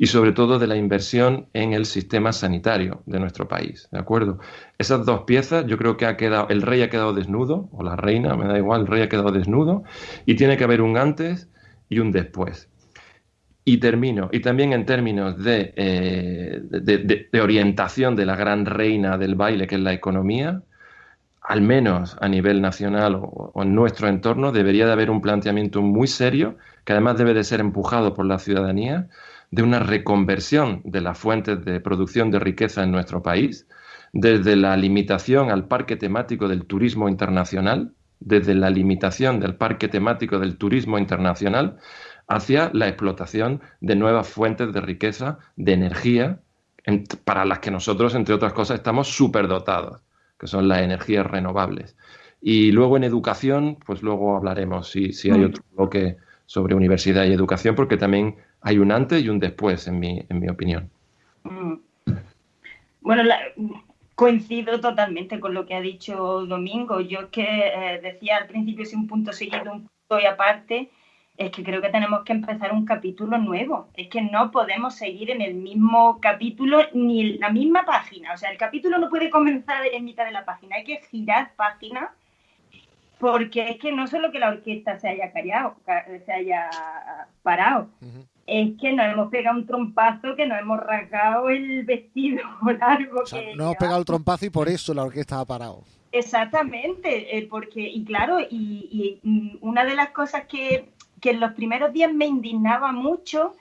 y sobre todo de la inversión en el sistema sanitario de nuestro país, ¿de acuerdo? Esas dos piezas, yo creo que ha quedado, el rey ha quedado desnudo, o la reina, me da igual, el rey ha quedado desnudo, y tiene que haber un antes y un después. Y termino, y también en términos de, eh, de, orientación de la gran reina del baile, que es la economía, al menos a nivel nacional o, o, en nuestro entorno, debería de haber un planteamiento muy serio, que además debe de ser empujado por la ciudadanía, de una reconversión de las fuentes de producción de riqueza en nuestro país, desde la limitación al parque temático del turismo internacional, desde la limitación del parque temático del turismo internacional, hacia la explotación de nuevas fuentes de riqueza, de energía, en, para las que nosotros, entre otras cosas, estamos superdotados, que son las energías renovables. Y luego en educación, pues luego hablaremos si, si hay Mm. otro bloque sobre universidad y educación, porque también hay un antes y un después, en mi, en mi opinión. Mm. Bueno, la- coincido totalmente con lo que ha dicho Domingo. Yo es que eh, decía al principio si un punto seguido, un punto y aparte, es que creo que tenemos que empezar un capítulo nuevo. Es que no podemos seguir en el mismo capítulo ni en la misma página. O sea, el capítulo no puede comenzar en mitad de la página, hay que girar página porque es que no solo que la orquesta se haya callado, ca- se haya parado. Es que nos hemos pegado un trompazo que nos hemos rasgado el vestido largo O sea, que no hemos pegado el trompazo y por eso la orquesta ha parado. Exactamente, eh, porque, y claro, y, y, mm, una de las cosas que, que en los primeros días me indignaba mucho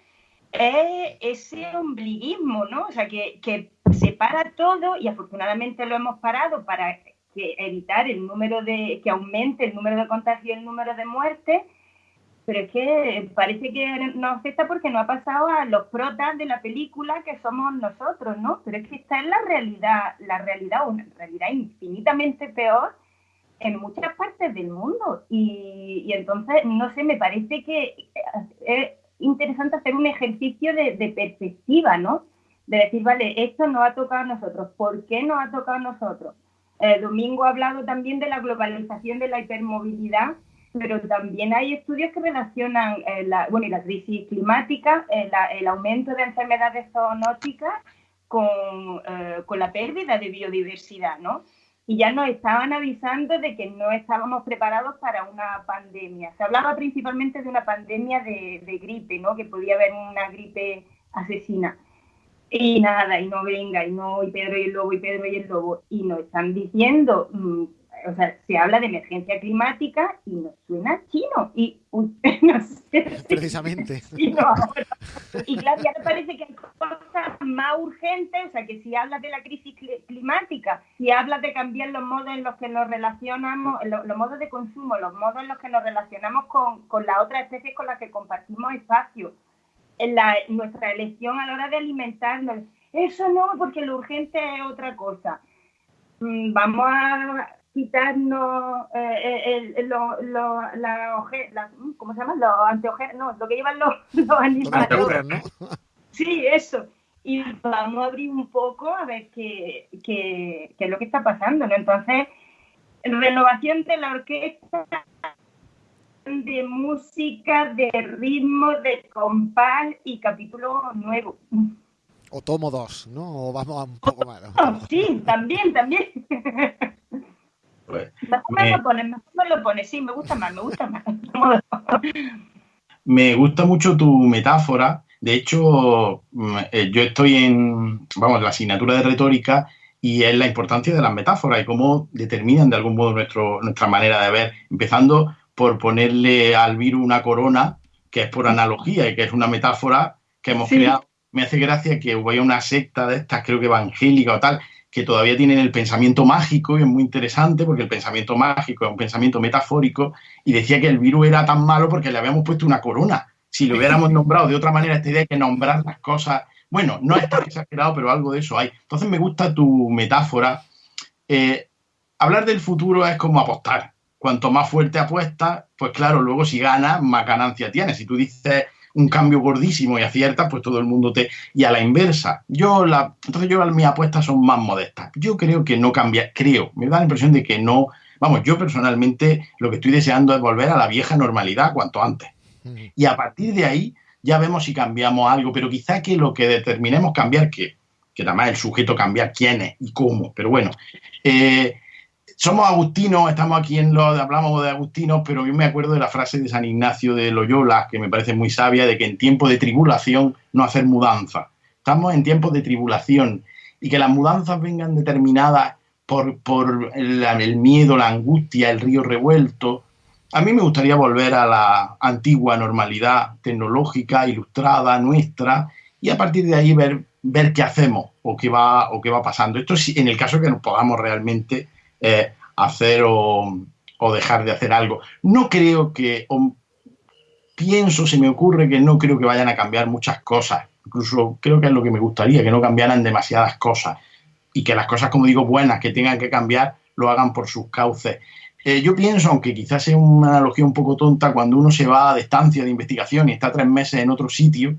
es ese ombliguismo, ¿no? O sea, que, que se para todo y afortunadamente lo hemos parado para que evitar el número de, que aumente el número de contagios y el número de muertes, pero es que parece que nos afecta porque no ha pasado a los protas de la película que somos nosotros, ¿no? Pero es que esta es la realidad, la realidad, una realidad infinitamente peor en muchas partes del mundo. Y, y entonces, no sé, me parece que es interesante hacer un ejercicio de, perspectiva, ¿no? De decir, vale, esto nos ha tocado a nosotros, ¿por qué nos ha tocado a nosotros? Eh, Domingo ha hablado también de la globalización de la hipermovilidad, pero también hay estudios que relacionan eh, la, bueno, y la crisis climática, eh, la- el aumento de enfermedades zoonóticas con, eh, con la pérdida de biodiversidad, ¿no? Y ya nos estaban avisando de que no estábamos preparados para una pandemia. Se hablaba principalmente de una pandemia de, de gripe, ¿no? Que podía haber una gripe asesina. Y nada, y no venga, y no, y Pedro y el lobo, y Pedro y el lobo. Y nos están diciendo, mm, o sea, se habla de emergencia climática y nos suena chino. Y, uy, no sé Precisamente. y no ahora. Y claro, ya me parece que hay cosas más urgentes, o sea, que si hablas de la crisis cli- climática, si hablas de cambiar los modos en los que nos relacionamos, lo- los, modos de consumo, los modos en los que nos relacionamos con, con las otras especies con las que compartimos espacio, en la, nuestra elección a la hora de alimentarnos, eso no, porque lo urgente es otra cosa. Mm, Vamos a quitarnos eh, el, el- lo- lo- la oje- la- ¿cómo se llama? Los anteojeros, no, lo que llevan los, los animales. ocurre, ¿no? Sí, eso. Y vamos a abrir un poco a ver qué, qué, qué es lo que está pasando, ¿no? Entonces, renovación de la orquesta, de música, de ritmo, de compás y capítulo nuevo. O tomo dos, ¿no? O vamos a un poco más. ¿no? Oh, sí, también, también. Mejor Me- me lo pones, mejor me lo pones, sí, me gusta más, me gusta más. Me gusta mucho tu metáfora. De hecho, mm, eh, yo estoy en, vamos, la asignatura de retórica y es la importancia de las metáforas y cómo determinan de algún modo nuestro, nuestra manera de ver, empezando por ponerle al virus una corona, que es por analogía y que es una metáfora que hemos Sí. creado. Me hace gracia que vaya una secta de estas, creo que evangélica o tal, que todavía tienen el pensamiento mágico y es muy interesante porque el pensamiento mágico es un pensamiento metafórico y decía que el virus era tan malo porque le habíamos puesto una corona. Si lo hubiéramos nombrado de otra manera, esta idea de que nombrar las cosas, bueno, no es tan exagerado, pero algo de eso hay. Entonces me gusta tu metáfora. Eh, hablar del futuro es como apostar. Cuanto más fuerte apuestas, pues claro, luego si ganas, más ganancia tienes. Si tú dices un cambio gordísimo y aciertas, pues todo el mundo te... Y a la inversa, yo la... Entonces yo mis apuestas son más modestas. Yo creo que no cambia, creo, me da la impresión de que no... Vamos, yo personalmente lo que estoy deseando es volver a la vieja normalidad cuanto antes. Ujú. Y a partir de ahí ya vemos si cambiamos algo, pero quizá que lo que determinemos cambiar, que, que además el sujeto cambiar quién es y cómo, pero bueno, eh, somos agustinos, estamos aquí en lo hablamos de agustinos, pero yo me acuerdo de la frase de San Ignacio de Loyola, que me parece muy sabia, de que en tiempo de tribulación no hacer mudanza. Estamos en tiempos de tribulación y que las mudanzas vengan determinadas por, por el, miedo, la angustia, el río revuelto. A mí me gustaría volver a la antigua normalidad tecnológica, ilustrada, nuestra, y a partir de ahí ver, ver qué hacemos o qué va, o qué va pasando. Esto en el caso que nos podamos realmente eh, hacer o, dejar de hacer algo. No creo que, o pienso, se me ocurre que no creo que vayan a cambiar muchas cosas. Incluso creo que es lo que me gustaría, que no cambiaran demasiadas cosas y que las cosas, como digo, buenas que tengan que cambiar, lo hagan por sus cauces. eh, yo pienso, aunque quizás sea una analogía un poco tonta, cuando uno se va de estancia de investigación y está tres meses en otro sitio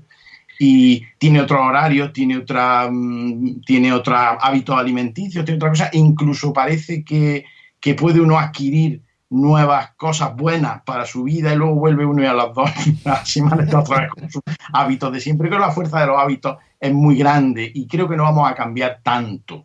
y tiene otro horario, tiene otra, mm, tiene otro hábito alimenticio, tiene otra cosa, incluso parece que, que puede uno adquirir nuevas cosas buenas para su vida y luego vuelve uno y a las dos semanas está otra vez con sus hábitos de siempre. Creo que la fuerza de los hábitos es muy grande y creo que no vamos a cambiar tanto.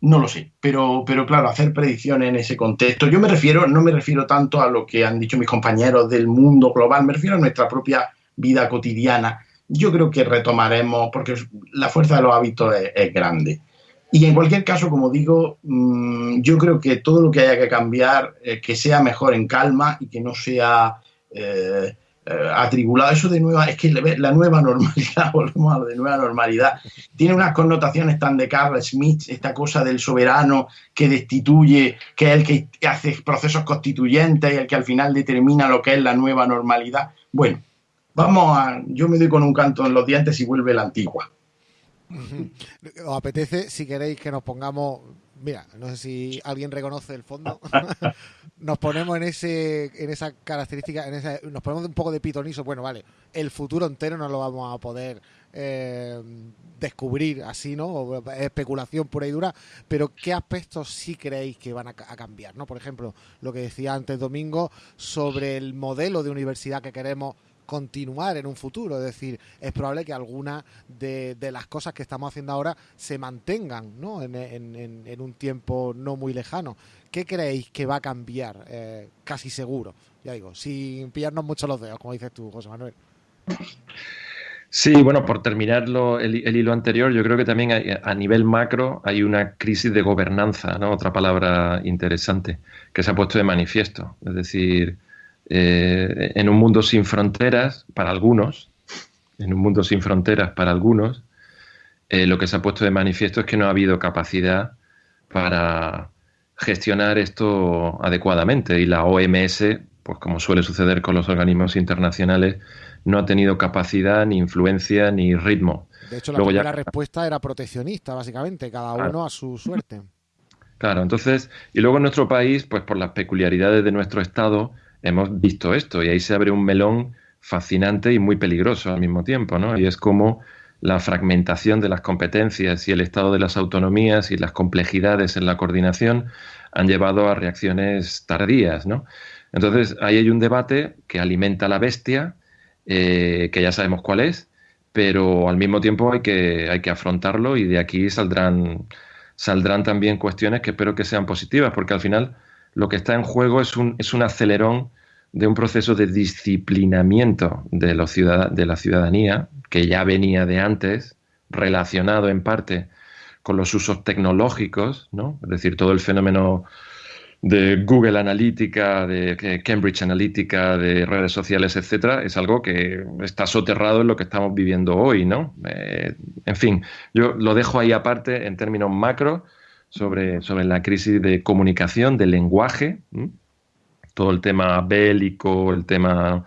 No lo sé, pero, pero claro, hacer predicciones en ese contexto. Yo me refiero, no me refiero tanto a lo que han dicho mis compañeros del mundo global, me refiero a nuestra propia vida cotidiana. Yo creo que retomaremos, porque la fuerza de los hábitos es grande. Y en cualquier caso, como digo, mm, yo creo que todo lo que haya que cambiar, eh, que sea mejor en calma y que no sea eh, eh, atribulado. Eso de nueva, es que la nueva normalidad, volvemos a lo de nueva normalidad, tiene unas connotaciones tan de Carl Smith, esta cosa del soberano que destituye, que es el que hace procesos constituyentes y el que al final determina lo que es la nueva normalidad. Bueno, vamos a, yo me doy con un canto en los dientes y vuelve la antigua. ¿Os apetece, si queréis, que nos pongamos mira, no sé si alguien reconoce el fondo. nos ponemos en ese, en esa característica, en esa, nos ponemos un poco de pitonizo. Bueno, vale, el futuro entero no lo vamos a poder eh, descubrir así, ¿no? especulación pura y dura. Pero ¿qué aspectos sí creéis que van a, a, cambiar, ¿no? Por ejemplo, lo que decía antes Domingo sobre el modelo de universidad que queremos continuar en un futuro. Es decir, es probable que algunas de, las cosas que estamos haciendo ahora se mantengan ¿no? en, un tiempo no muy lejano. ¿Qué creéis que va a cambiar? Eh, casi seguro, ya digo, sin pillarnos mucho los dedos, como dices tú, José Manuel. Sí, bueno, por terminar el, hilo anterior, yo creo que también a nivel macro hay una crisis de gobernanza, ¿no? Otra palabra interesante que se ha puesto de manifiesto. Es decir, eh, en un mundo sin fronteras, para algunos, en un mundo sin fronteras para algunos, eh, lo que se ha puesto de manifiesto es que no ha habido capacidad para gestionar esto adecuadamente y la OMS, pues como suele suceder con los organismos internacionales, no ha tenido capacidad, ni influencia, ni ritmo. De hecho, la primera respuesta era proteccionista, básicamente, cada uno a su suerte. Claro, entonces, y luego en nuestro país, pues por las peculiaridades de nuestro Estado, hemos visto esto y ahí se abre un melón fascinante y muy peligroso al mismo tiempo, ¿no? Y es como la fragmentación de las competencias y el estado de las autonomías y las complejidades en la coordinación han llevado a reacciones tardías, ¿no? Entonces, ahí hay un debate que alimenta la bestia, eh, que ya sabemos cuál es, pero al mismo tiempo hay que, hay que afrontarlo y de aquí saldrán, saldrán también cuestiones que espero que sean positivas, porque al final lo que está en juego es un, es un acelerón de un proceso de disciplinamiento de, los de la ciudadanía, que ya venía de antes, relacionado en parte con los usos tecnológicos, ¿no? es decir, todo el fenómeno de Google Analytica, de Cambridge Analytica, de redes sociales, etcétera, es algo que está soterrado en lo que estamos viviendo hoy, ¿no? Eh, en fin, yo lo dejo ahí aparte en términos macro sobre, sobre la crisis de comunicación, de lenguaje, todo el tema bélico, el tema...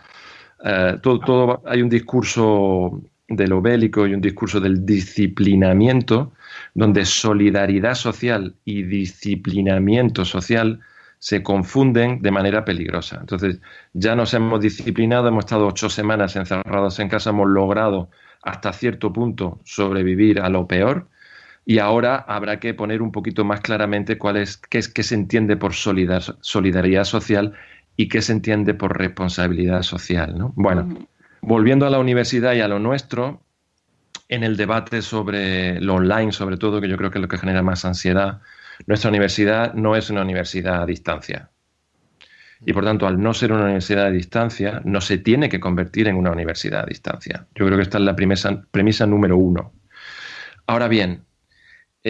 Eh, todo, todo, hay un discurso de lo bélico y un discurso del disciplinamiento, donde solidaridad social y disciplinamiento social se confunden de manera peligrosa. Entonces, ya nos hemos disciplinado, hemos estado ocho semanas encerrados en casa, hemos logrado hasta cierto punto sobrevivir a lo peor, y ahora habrá que poner un poquito más claramente cuál es, qué, es, qué se entiende por solidaridad social y qué se entiende por responsabilidad social. ¿no? Bueno, volviendo a la universidad y a lo nuestro, en el debate sobre lo online, sobre todo, que yo creo que es lo que genera más ansiedad, nuestra universidad no es una universidad a distancia. Y por tanto, al no ser una universidad a distancia, no se tiene que convertir en una universidad a distancia. Yo creo que esta es la premisa, premisa número uno. Ahora bien,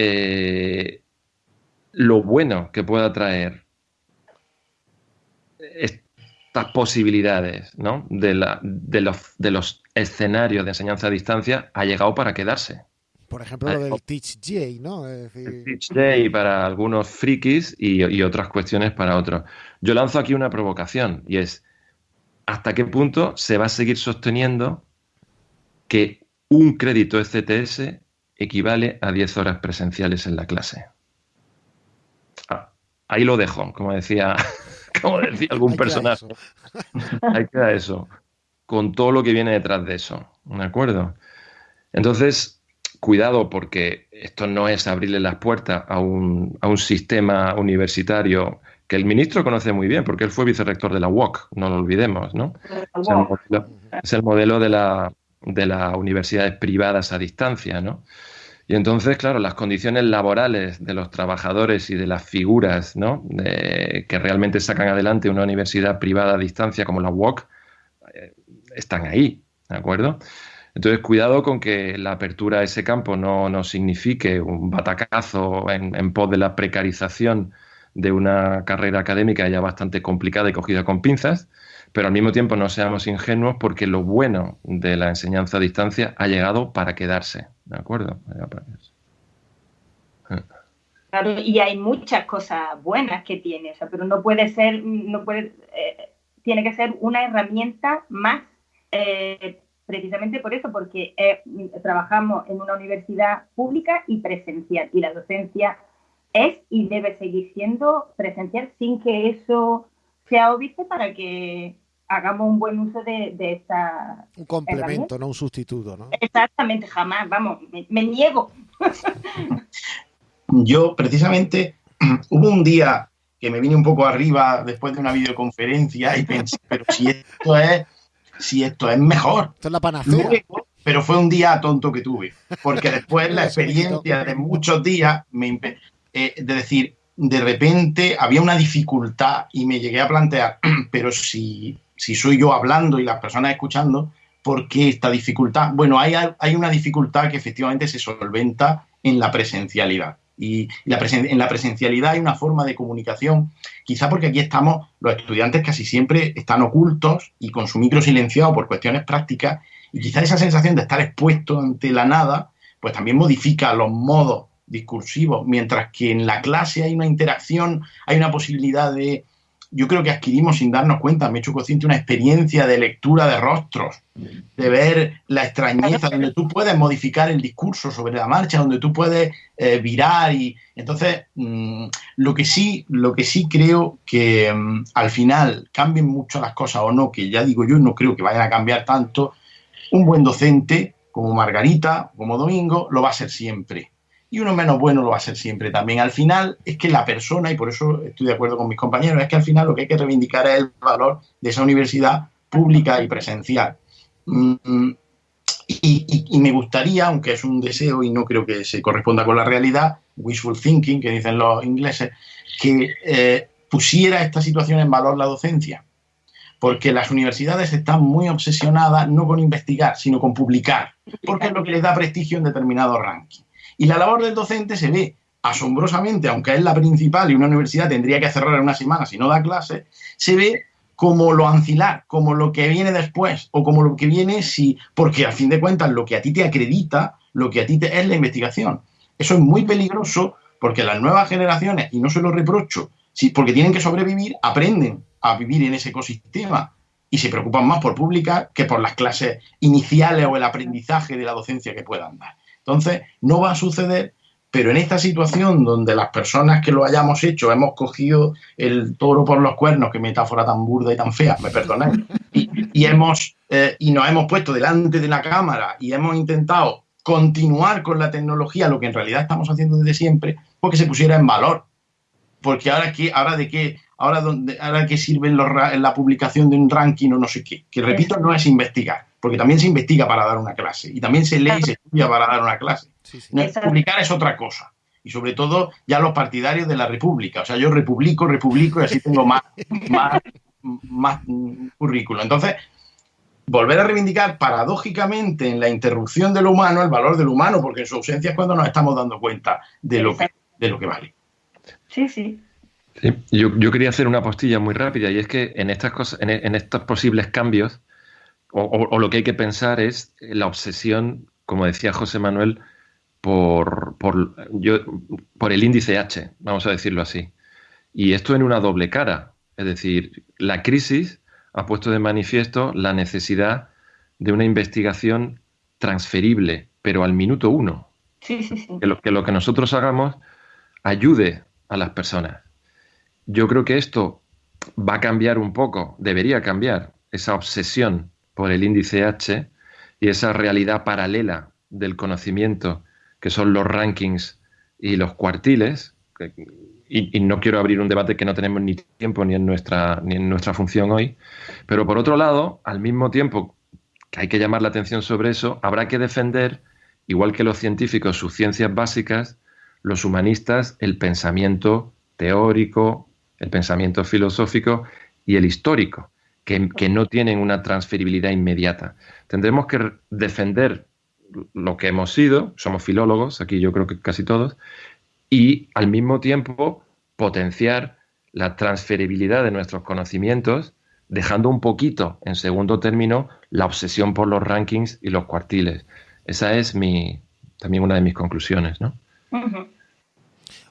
eh, lo bueno que pueda traer estas posibilidades de, los, de los escenarios de enseñanza a distancia ha llegado para quedarse. Por ejemplo, lo del Teach Day, ¿no? Teach Day para algunos frikis y, y, otras cuestiones para otros. Yo lanzo aquí una provocación y es, ¿hasta qué punto se va a seguir sosteniendo que un crédito ECTS equivale a 10 horas presenciales en la clase. Ah, ahí lo dejo, como decía, como decía algún personaje. ahí queda eso. Con todo lo que viene detrás de eso. ¿De acuerdo? Entonces, cuidado porque esto no es abrirle las puertas a un, a un sistema universitario que el ministro conoce muy bien, porque él fue vicerrector de la UOC, no lo olvidemos, ¿no? Es el modelo, de, la, de las universidades privadas a distancia, ¿no? Y entonces, claro, las condiciones laborales de los trabajadores y de las figuras ¿no? que realmente sacan adelante una universidad privada a distancia como la UOC eh, están ahí, ¿de acuerdo? Entonces, cuidado con que la apertura a ese campo no, no signifique un batacazo en, en pos de la precarización de una carrera académica ya bastante complicada y cogida con pinzas, pero al mismo tiempo no seamos ingenuos porque lo bueno de la enseñanza a distancia ha llegado para quedarse, ¿de acuerdo? Claro, y hay muchas cosas buenas que tiene, pero no puede ser, no puede, eh, tiene que ser una herramienta más, eh, precisamente por eso, porque eh, trabajamos en una universidad pública y presencial, y la docencia es y debe seguir siendo presencial sin que eso sea obvio para que hagamos un buen uso de, esta. Un complemento, no un sustituto, ¿no? Exactamente, jamás, vamos, me, niego. Yo, precisamente, hubo un día que me vine un poco arriba después de una videoconferencia y pensé, pero si esto es, si esto es mejor. Esto es la panacea. pero fue un día tonto que tuve, porque después la experiencia de muchos días me, eh, de decir, de repente había una dificultad y me llegué a plantear, pero si, si soy yo hablando y las personas escuchando, ¿por qué esta dificultad? Bueno, hay, hay una dificultad que efectivamente se solventa en la presencialidad. Y la en la presencialidad hay una forma de comunicación, quizá porque aquí estamos, los estudiantes casi siempre están ocultos y con su micro silenciado por cuestiones prácticas, y quizá esa sensación de estar expuesto ante la nada, pues también modifica los modos discursivo, mientras que en la clase hay una interacción, hay una posibilidad de, yo creo que adquirimos sin darnos cuenta, me he hecho consciente, una experiencia de lectura de rostros, de ver la extrañeza, donde tú puedes modificar el discurso sobre la marcha, donde tú puedes eh, virar y entonces mm, lo que sí, lo que sí creo que mm, al final cambien mucho las cosas o no, que ya digo yo no creo que vayan a cambiar tanto, un buen docente como Margarita, como Domingo, lo va a ser siempre y uno menos bueno lo va a ser siempre también. Al final es que la persona, y por eso estoy de acuerdo con mis compañeros, es que al final lo que hay que reivindicar es el valor de esa universidad pública y presencial. Mm, y, me gustaría, aunque es un deseo y no creo que se corresponda con la realidad, wishful thinking, que dicen los ingleses, que eh, pusiera esta situación en valor la docencia. Porque las universidades están muy obsesionadas no con investigar, sino con publicar, porque es lo que les da prestigio en determinados rankings. Y la labor del docente se ve asombrosamente, aunque es la principal y una universidad tendría que cerrar en una semana si no da clase, se ve como lo ancilar, como lo que viene después o como lo que viene si, porque al fin de cuentas lo que a ti te acredita, lo que a ti te es la investigación. Eso es muy peligroso porque las nuevas generaciones, y no se lo reprocho, porque tienen que sobrevivir, aprenden a vivir en ese ecosistema y se preocupan más por publicar que por las clases iniciales o el aprendizaje de la docencia que puedan dar. Entonces, no va a suceder, pero en esta situación donde las personas que lo hayamos hecho hemos cogido el toro por los cuernos, qué metáfora tan burda y tan fea, me perdonáis, y, hemos, eh, y nos hemos puesto delante de la cámara y hemos intentado continuar con la tecnología, lo que en realidad estamos haciendo desde siempre, porque se pusiera en valor. Porque ahora, ¿qué, ahora de qué, ahora, dónde, ahora qué sirve la publicación de un ranking o no sé qué, que repito, no es investigar porque también se investiga para dar una clase y también se lee y se estudia para dar una clase. Publicar es otra cosa. Y sobre todo ya los partidarios de la República. O sea, yo republico, republico y así tengo más, más, más currículo. Entonces, volver a reivindicar paradójicamente en la interrupción de lo humano el valor del humano, porque en su ausencia es cuando nos estamos dando cuenta de lo, que, de lo que vale. Sí, sí. yo, yo, quería hacer una postilla muy rápida y es que en estas cosas, en estos posibles cambios, o, lo que hay que pensar es la obsesión, como decía José Manuel, por, por, yo, por el índice H, vamos a decirlo así. Y esto en una doble cara. Es decir, la crisis ha puesto de manifiesto la necesidad de una investigación transferible, pero al minuto uno. Sí, sí, sí. Que, lo, que lo que nosotros hagamos ayude a las personas. yo creo que esto va a cambiar un poco, debería cambiar esa obsesión por el índice H y esa realidad paralela del conocimiento que son los rankings y los cuartiles, y, no quiero abrir un debate que no tenemos ni tiempo ni en, nuestra, ni en nuestra función hoy, pero por otro lado, al mismo tiempo que hay que llamar la atención sobre eso, habrá que defender, igual que los científicos, sus ciencias básicas, los humanistas, el pensamiento teórico, el pensamiento filosófico y el histórico, que, no tienen una transferibilidad inmediata. Tendremos que defender lo que hemos sido, somos filólogos, aquí yo creo que casi todos, y al mismo tiempo potenciar la transferibilidad de nuestros conocimientos, dejando un poquito en segundo término la obsesión por los rankings y los cuartiles. Esa es mi también una de mis conclusiones, ¿no?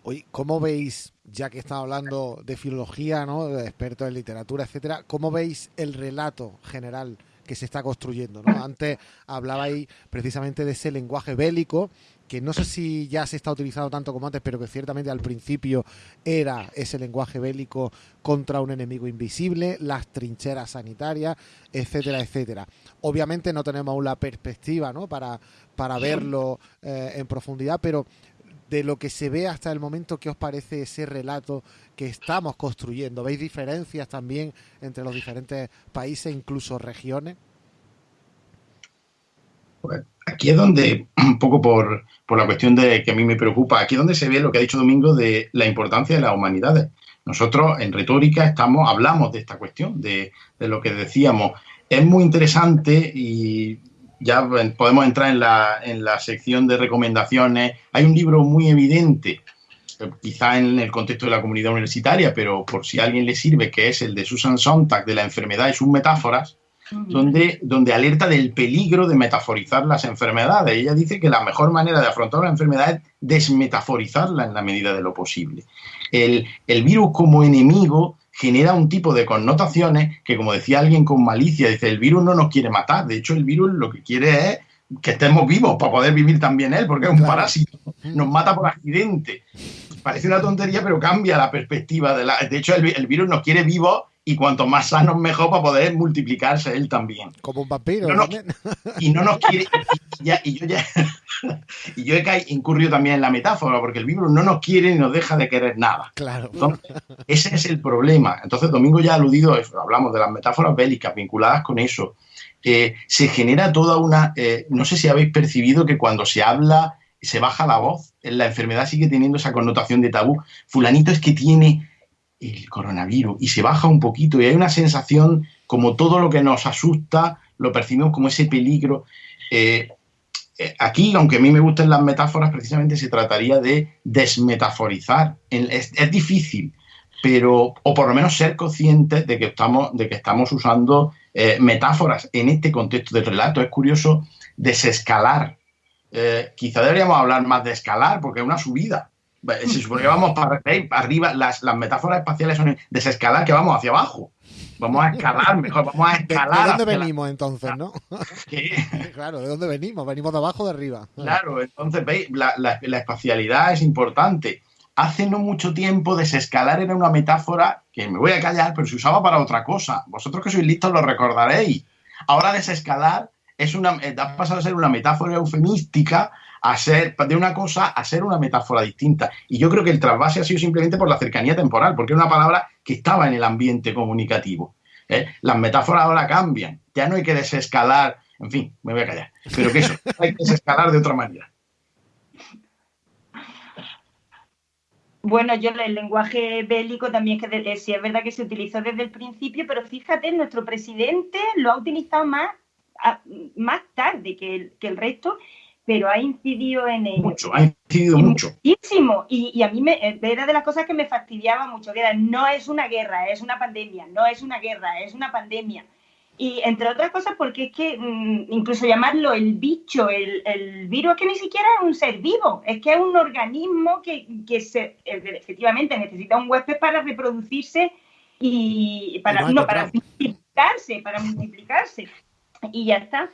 Oye, ¿cómo veis, ya que está hablando de filología, ¿no? de expertos en literatura, etcétera, cómo veis el relato general que se está construyendo. ¿no? Antes hablabais precisamente de ese lenguaje bélico, que no sé si ya se está utilizando tanto como antes, pero que ciertamente al principio era ese lenguaje bélico contra un enemigo invisible, las trincheras sanitarias, etcétera, etcétera. Obviamente no tenemos aún la perspectiva ¿no? para, para verlo eh, en profundidad, pero de lo que se ve hasta el momento, ¿qué os parece ese relato que estamos construyendo? ¿Veis diferencias también entre los diferentes países, incluso regiones? Pues aquí es donde, un poco por, la cuestión de que a mí me preocupa, aquí es donde se ve lo que ha dicho Domingo de la importancia de las humanidades. Nosotros en retórica estamos, hablamos de esta cuestión, de, de lo que decíamos. Es muy interesante y ya podemos entrar en la, en la sección de recomendaciones. Hay un libro muy evidente, eh, quizá en el contexto de la comunidad universitaria, pero por si a alguien le sirve, que es el de Susan Sontag de la enfermedad y sus metáforas, donde, donde alerta del peligro de metaforizar las enfermedades. Ella dice que la mejor manera de afrontar la enfermedad es desmetaforizarla en la medida de lo posible. El, el virus como enemigo genera un tipo de connotaciones que, como decía alguien con malicia, dice, el virus no nos quiere matar, de hecho el virus lo que quiere es que estemos vivos para poder vivir también él, porque es un parásito, nos mata por accidente. Parece una tontería, pero cambia la perspectiva de la... De hecho, el, el virus nos quiere vivos y cuanto más sanos mejor para poder multiplicarse él también. Como un vampiro. y no nos quiere. Y, yo ya. y yo he incurrido también en la metáfora, porque el virus no nos quiere ni nos deja de querer nada. Claro. ese es el problema. Entonces, Domingo ya ha aludido, hablamos de las metáforas bélicas vinculadas con eso. se genera toda una. Eh, no sé si habéis percibido que cuando se habla, se baja la voz, la enfermedad sigue teniendo esa connotación de tabú. Fulanito es que tiene el coronavirus y se baja un poquito y hay una sensación como todo lo que nos asusta lo percibimos como ese peligro. Eh, eh, aquí, aunque a mí me gusten las metáforas, precisamente se trataría de desmetaforizar. Es, difícil, pero, o por lo menos ser conscientes de que estamos, de que estamos usando eh, metáforas en este contexto del relato. Es curioso desescalar. quizá deberíamos hablar más de escalar, porque es una subida se supone que vamos para arriba, las, las metáforas espaciales son desescalar, que vamos hacia abajo. Vamos a escalar mejor, vamos a escalar. ¿De, dónde venimos entonces, no? Claro, ¿de dónde venimos? Venimos de abajo o de arriba. Claro, entonces, veis, la, la, la, espacialidad es importante. Hace no mucho tiempo desescalar era una metáfora que me voy a callar, pero se usaba para otra cosa. Vosotros que sois listos lo recordaréis. Ahora desescalar es una, ha pasado a ser una metáfora eufemística a ser de una cosa a ser una metáfora distinta. Y yo creo que el trasvase ha sido simplemente por la cercanía temporal, porque es una palabra que estaba en el ambiente comunicativo. ¿eh? Las metáforas ahora cambian, ya no hay que desescalar, en fin, me voy a callar, pero que eso, hay que desescalar de otra manera. Bueno, yo el lenguaje bélico también que eh, sí es verdad que se utilizó desde el principio, pero fíjate, nuestro presidente lo ha utilizado más, más tarde que que el resto pero ha incidido en ello. Mucho, ha incidido mucho. Muchísimo. Y, a mí me, eh, era de las cosas que me fastidiaba mucho, que era, no es una guerra, es una pandemia, no es una guerra, es una pandemia. Y entre otras cosas porque es que mm, incluso llamarlo el bicho, el, el, virus, es que ni siquiera es un ser vivo, es que es un organismo que, que se, efectivamente necesita un huésped para reproducirse y para, no, para multiplicarse, para multiplicarse. Y ya está.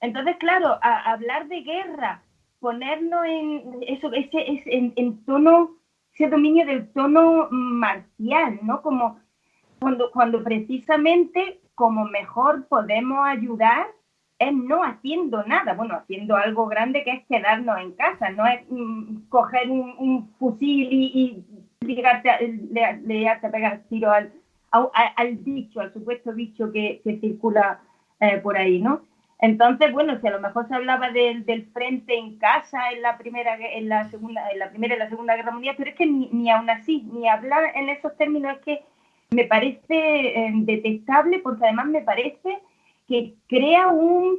Entonces, claro, hablar de guerra, ponernos en eso, ese, en, tono ese dominio del tono marcial, ¿no? Como cuando, cuando precisamente como mejor podemos ayudar es no haciendo nada, bueno, haciendo algo grande que es quedarnos en casa, no es mm, coger un, fusil y, y ligarte, le, a pegar tiro al, bicho, al supuesto bicho que, circula eh, por ahí, ¿no? Entonces, bueno, si a lo mejor se hablaba del, del, frente en casa en la primera, en la segunda, en la primera y la segunda guerra mundial, pero es que ni, ni aún así, ni hablar en esos términos es que me parece eh, detestable porque además me parece que crea un,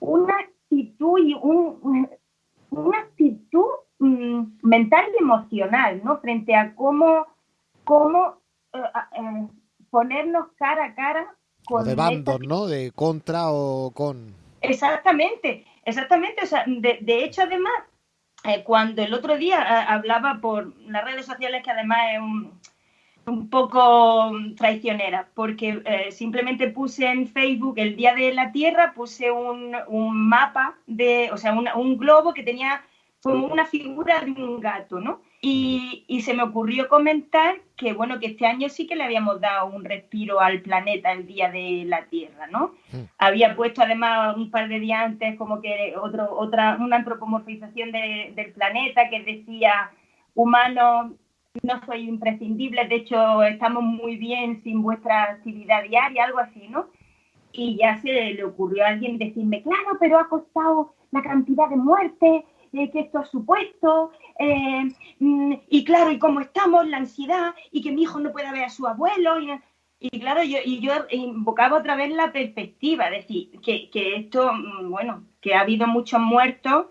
una actitud y un, una actitud mm, mental y emocional, ¿no? Frente a cómo, cómo eh, eh, ponernos cara a cara con... de bandos, ¿no? De contra o con... Exactamente, exactamente. O sea, de, de hecho, además, cuando el otro día hablaba por las redes sociales, que además es un un poco traicionera, porque eh, simplemente puse en Facebook el Día de la Tierra, puse un, un mapa de, o sea, un globo que tenía como una figura de un gato, ¿no? Y, y, se me ocurrió comentar que, bueno, que este año sí que le habíamos dado un respiro al planeta el Día de la Tierra, ¿no? Había puesto además un par de días antes como que otro, otra, una antropomorfización del planeta que decía humanos no soy imprescindible, de hecho estamos muy bien sin vuestra actividad diaria, algo así, ¿no? Y ya se le ocurrió a alguien decirme, claro, pero ha costado la cantidad de muertes, eh, que esto es supuesto, eh, mm, y claro, y cómo estamos, la ansiedad, y que mi hijo no pueda ver a su abuelo, y, claro, yo, y yo invocaba otra vez la perspectiva, es decir, que, que esto, mm, bueno, que ha habido muchos muertos,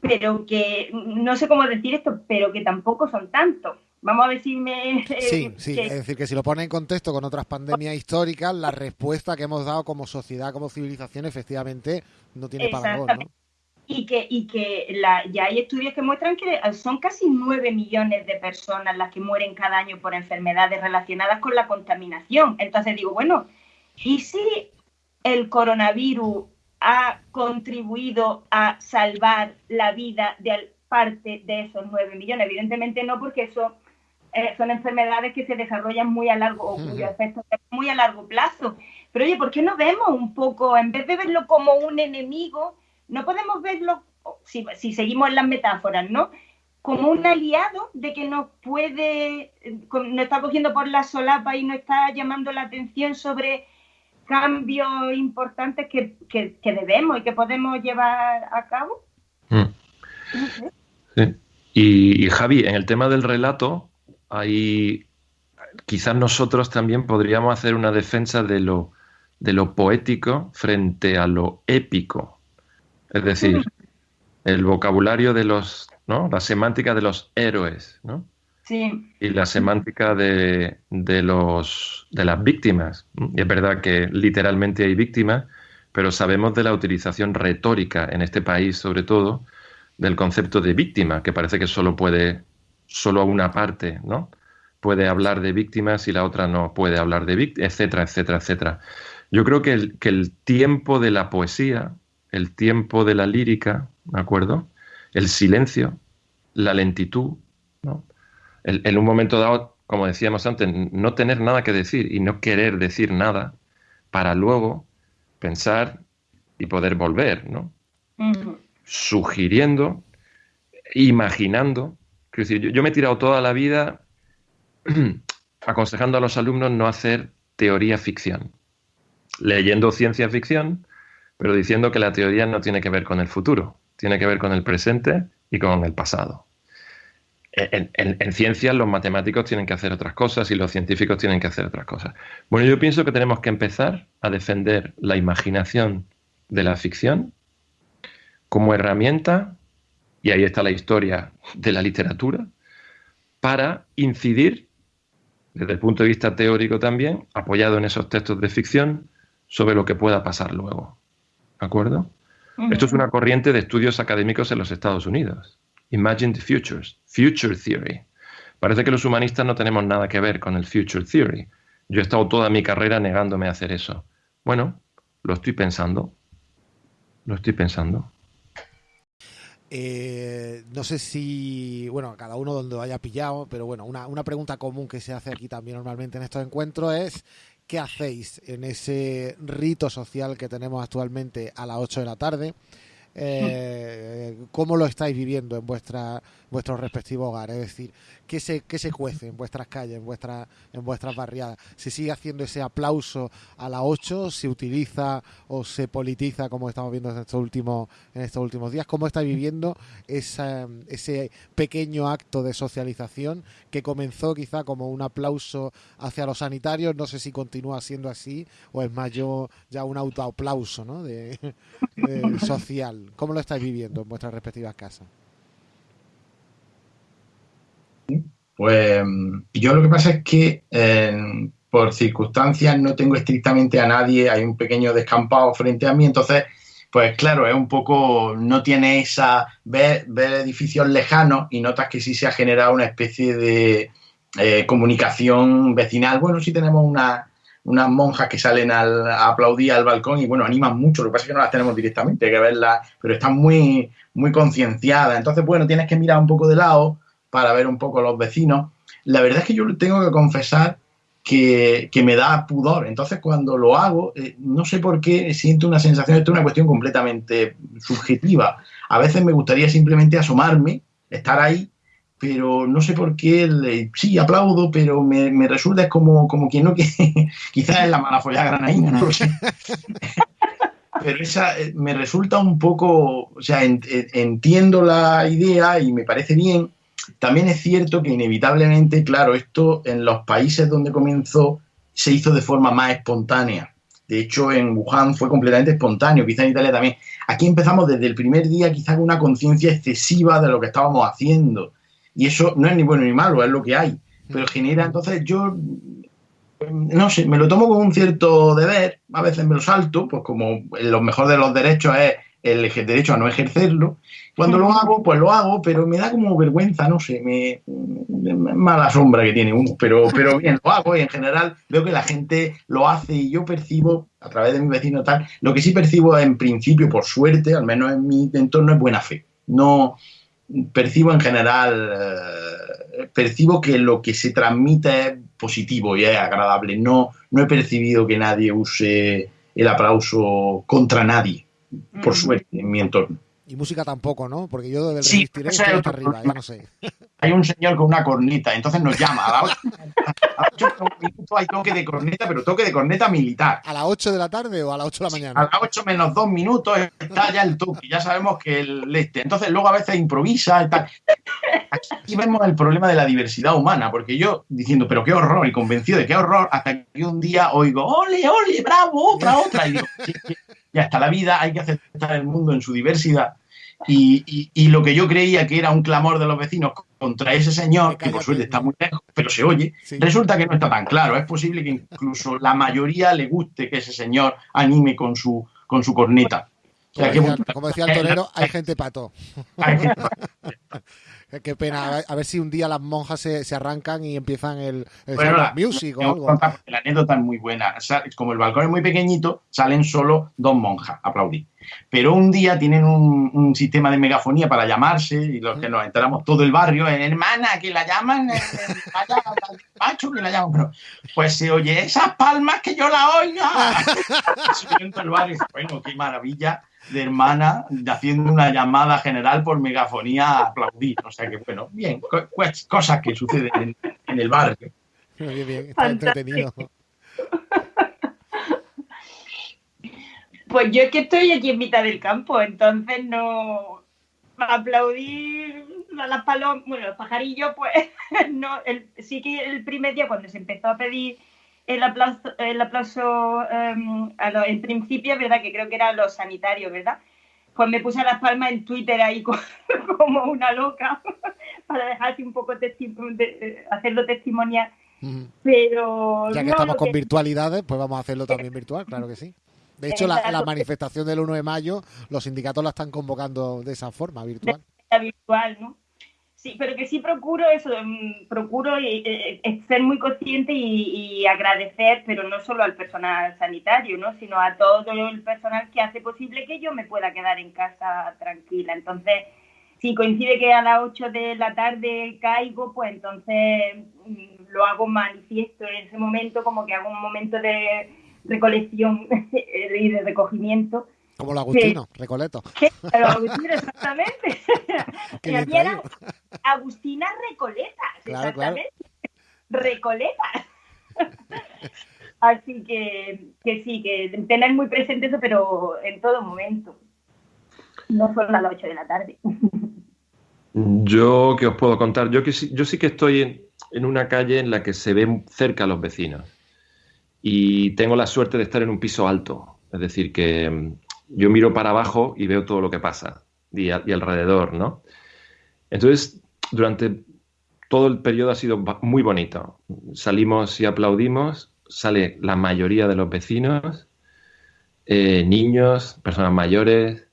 pero que no sé cómo decir esto, pero que tampoco son tantos. Vamos a decirme. Eh, sí, sí, es decir, que si lo pone en contexto con otras pandemias históricas, la respuesta que hemos dado como sociedad, como civilización, efectivamente no tiene parangón. ¿no? Y que, y que ya hay estudios que muestran que son casi 9 millones de personas las que mueren cada año por enfermedades relacionadas con la contaminación. Entonces digo, bueno, ¿y si el coronavirus ha contribuido a salvar la vida de parte de esos 9 millones. Evidentemente no, porque eso eh, son enfermedades que se desarrollan muy a largo, o cuyos efectos muy a largo plazo. Pero oye, ¿por qué no vemos un poco, en vez de verlo como un enemigo, no podemos verlo, si, si seguimos en las metáforas, ¿no? Como un aliado de que nos puede, nos está cogiendo por la solapa y nos está llamando la atención sobre cambios importantes que, debemos y que podemos llevar a cabo. Mm. Y, Javi, en el tema del relato, ahí quizás nosotros también podríamos hacer una defensa de lo, de lo poético frente a lo épico. Es decir, el vocabulario de los, ¿no? La semántica de los héroes, ¿no? Y la semántica de, los, de las víctimas. Y es verdad que literalmente hay víctimas, pero sabemos de la utilización retórica en este país, sobre todo, del concepto de víctima, que parece que solo puede, solo una parte, ¿no? Puede hablar de víctimas y la otra no puede hablar de víctimas, etcétera, etcétera, etcétera. Yo creo que el, que el tiempo de la poesía, el tiempo de la lírica, ¿de acuerdo? El silencio, la lentitud, ¿no? en un momento dado, como decíamos antes, no tener nada que decir y no querer decir nada para luego pensar y poder volver, ¿no? Sugiriendo, imaginando. Decir, yo, me he tirado toda la vida aconsejando a los alumnos no hacer teoría ficción, leyendo ciencia ficción, pero diciendo que la teoría no tiene que ver con el futuro, tiene que ver con el presente y con el pasado en, ciencias los matemáticos tienen que hacer otras cosas y los científicos tienen que hacer otras cosas. Bueno, yo pienso que tenemos que empezar a defender la imaginación de la ficción como herramienta, y ahí está la historia de la literatura, para incidir, desde el punto de vista teórico también, apoyado en esos textos de ficción, sobre lo que pueda pasar luego. ¿De acuerdo? Esto es una corriente de estudios académicos en los Estados Unidos. Imagine the Futures, Future Theory. Parece que los humanistas no tenemos nada que ver con el Future Theory. Yo he estado toda mi carrera negándome a hacer eso. Bueno, lo estoy pensando. Lo estoy pensando. Eh, no sé si, bueno, cada uno donde lo haya pillado, pero bueno, una, una pregunta común que se hace aquí también normalmente en estos encuentros es ¿qué hacéis en ese rito social que tenemos actualmente a las 8 de la tarde? Eh, ¿Cómo lo estáis viviendo en vuestra, vuestros respectivos hogares? Es decir, ¿qué se, qué se cuece en vuestras calles, en, vuestra, en vuestras barriadas? ¿Se sigue haciendo ese aplauso a las 8? ¿Se utiliza o se politiza como estamos viendo en estos últimos, en estos últimos días? ¿Cómo estáis viviendo esa, ese pequeño acto de socialización que comenzó quizá como un aplauso hacia los sanitarios? No sé si continúa siendo así o es más yo ya un autoaplauso ¿no? de, de social. ¿Cómo lo estáis viviendo en vuestras respectivas casas? Pues yo lo que pasa es que eh, por circunstancias no tengo estrictamente a nadie, hay un pequeño descampado frente a mí, entonces, pues claro, es un poco, no tiene esa, ver, edificios lejanos y notas que sí se ha generado una especie de eh, comunicación vecinal. Bueno, sí tenemos una, unas monjas que salen al, a aplaudir al balcón y bueno, animan mucho, lo que pasa es que no las tenemos directamente, hay que verlas, pero están muy, muy concienciadas. Entonces, bueno, tienes que mirar un poco de lado para ver un poco los vecinos. La verdad es que yo tengo que confesar que, que me da pudor. Entonces, cuando lo hago, eh, no sé por qué siento una sensación, esto es una cuestión completamente subjetiva. A veces me gustaría simplemente asomarme, estar ahí pero no sé por qué, le, sí, aplaudo, pero me, me, resulta es como, como quien no quiere, quizás es la mala follada granaína, no lo sé. pero esa eh, me resulta un poco, o sea, en, en, entiendo la idea y me parece bien. También es cierto que inevitablemente, claro, esto en los países donde comenzó se hizo de forma más espontánea. De hecho, en Wuhan fue completamente espontáneo, quizá en Italia también. Aquí empezamos desde el primer día quizá con una conciencia excesiva de lo que estábamos haciendo y eso no es ni bueno ni malo, es lo que hay. Pero genera, entonces yo, no sé, me lo tomo con un cierto deber, a veces me lo salto, pues como lo mejor de los derechos es el derecho a no ejercerlo. Cuando lo hago, pues lo hago, pero me da como vergüenza, no sé, me, mala sombra que tiene uno, pero, pero bien, lo hago y en general veo que la gente lo hace y yo percibo, a través de mi vecino tal, lo que sí percibo en principio, por suerte, al menos en mi entorno, es buena fe. No, percibo en general, eh, percibo que lo que se transmite es positivo y es agradable. No, no he percibido que nadie use el aplauso contra nadie, por suerte, en mi entorno. Y música tampoco, ¿no? Porque yo del sí, resistiré estoy hasta arriba, ya no sé. Hay un señor con una corneta, entonces nos llama. A las 8, minutos hay toque de corneta, pero toque de corneta militar. ¿A las 8 de la tarde o a las 8 de la mañana? A las 8 menos 2 minutos está ya el toque, ya sabemos que el este. Entonces luego a veces improvisa y tal. Aquí vemos el problema de la diversidad humana, porque yo diciendo, pero qué horror, y convencido de qué horror, hasta que un día oigo, ole, ole, bravo, otra, otra. Y digo, ya está la vida, hay que aceptar el mundo en su diversidad. Y, y, y, lo que yo creía que era un clamor de los vecinos contra ese señor, que por suerte está muy lejos, pero se oye, sí. resulta que no está tan claro. Es posible que incluso la mayoría le guste que ese señor anime con su, con su corneta. O sea, como, decía, como, decía, el torero, hay gente pato. Hay gente pato. Qué pena, a ver, si un día las monjas se, se arrancan y empiezan el, el bueno, la, music o algo. La anécdota es muy buena. Como el balcón es muy pequeñito, salen solo dos monjas a aplaudir. Pero un día tienen un, un sistema de megafonía para llamarse y los que nos enteramos todo el barrio, hermana, que la llaman, vaya macho que la llaman. Pero, pues se oye, esas palmas que yo la oiga. bueno, qué maravilla de hermana haciendo una llamada general por megafonía a aplaudir. O sea que, bueno, bien, co cosas que suceden en, en el barrio. Bien, bien, está entretenido. Pues yo es que estoy aquí en mitad del campo, entonces no aplaudir a las palomas, bueno, los pajarillos, pues no, el, sí que el primer día cuando se empezó a pedir el aplauso, el aplauso um, a lo, en principio, ¿verdad? Que creo que eran los sanitarios, ¿verdad? Pues me puse las palmas en Twitter ahí como una loca para dejarte un poco de, hacerlo testimonial. Uh -huh. Pero. Ya que no, estamos con que... virtualidades, pues vamos a hacerlo también virtual, claro que sí. De hecho, la, la, manifestación del 1 de mayo, los sindicatos la están convocando de esa forma, virtual. Virtual, ¿no? Sí, pero que sí procuro eso, procuro eh, eh, ser muy consciente y, y, agradecer, pero no solo al personal sanitario, ¿no? sino a todo el personal que hace posible que yo me pueda quedar en casa tranquila. Entonces, si coincide que a las 8 de la tarde caigo, pues entonces mm, lo hago manifiesto en ese momento, como que hago un momento de recolección y de recogimiento. Como el Agustino, Recoleto. ¿Qué? El Agustino, exactamente. Y aquí. Agustina Recoleta, Claro, claro. exactamente. Recoleta. Así que, que sí, que tener muy presente eso, pero en todo momento. No solo a las 8 de la tarde. Yo, ¿qué os puedo contar? Yo, que sí, yo sí que estoy en, en una calle en la que se ven cerca los vecinos y tengo la suerte de estar en un piso alto. Es decir, que yo miro para abajo y veo todo lo que pasa y, a- y alrededor, ¿no? Entonces, durante todo el periodo ha sido muy bonito. Salimos y aplaudimos, sale la mayoría de los vecinos, eh, niños, personas mayores.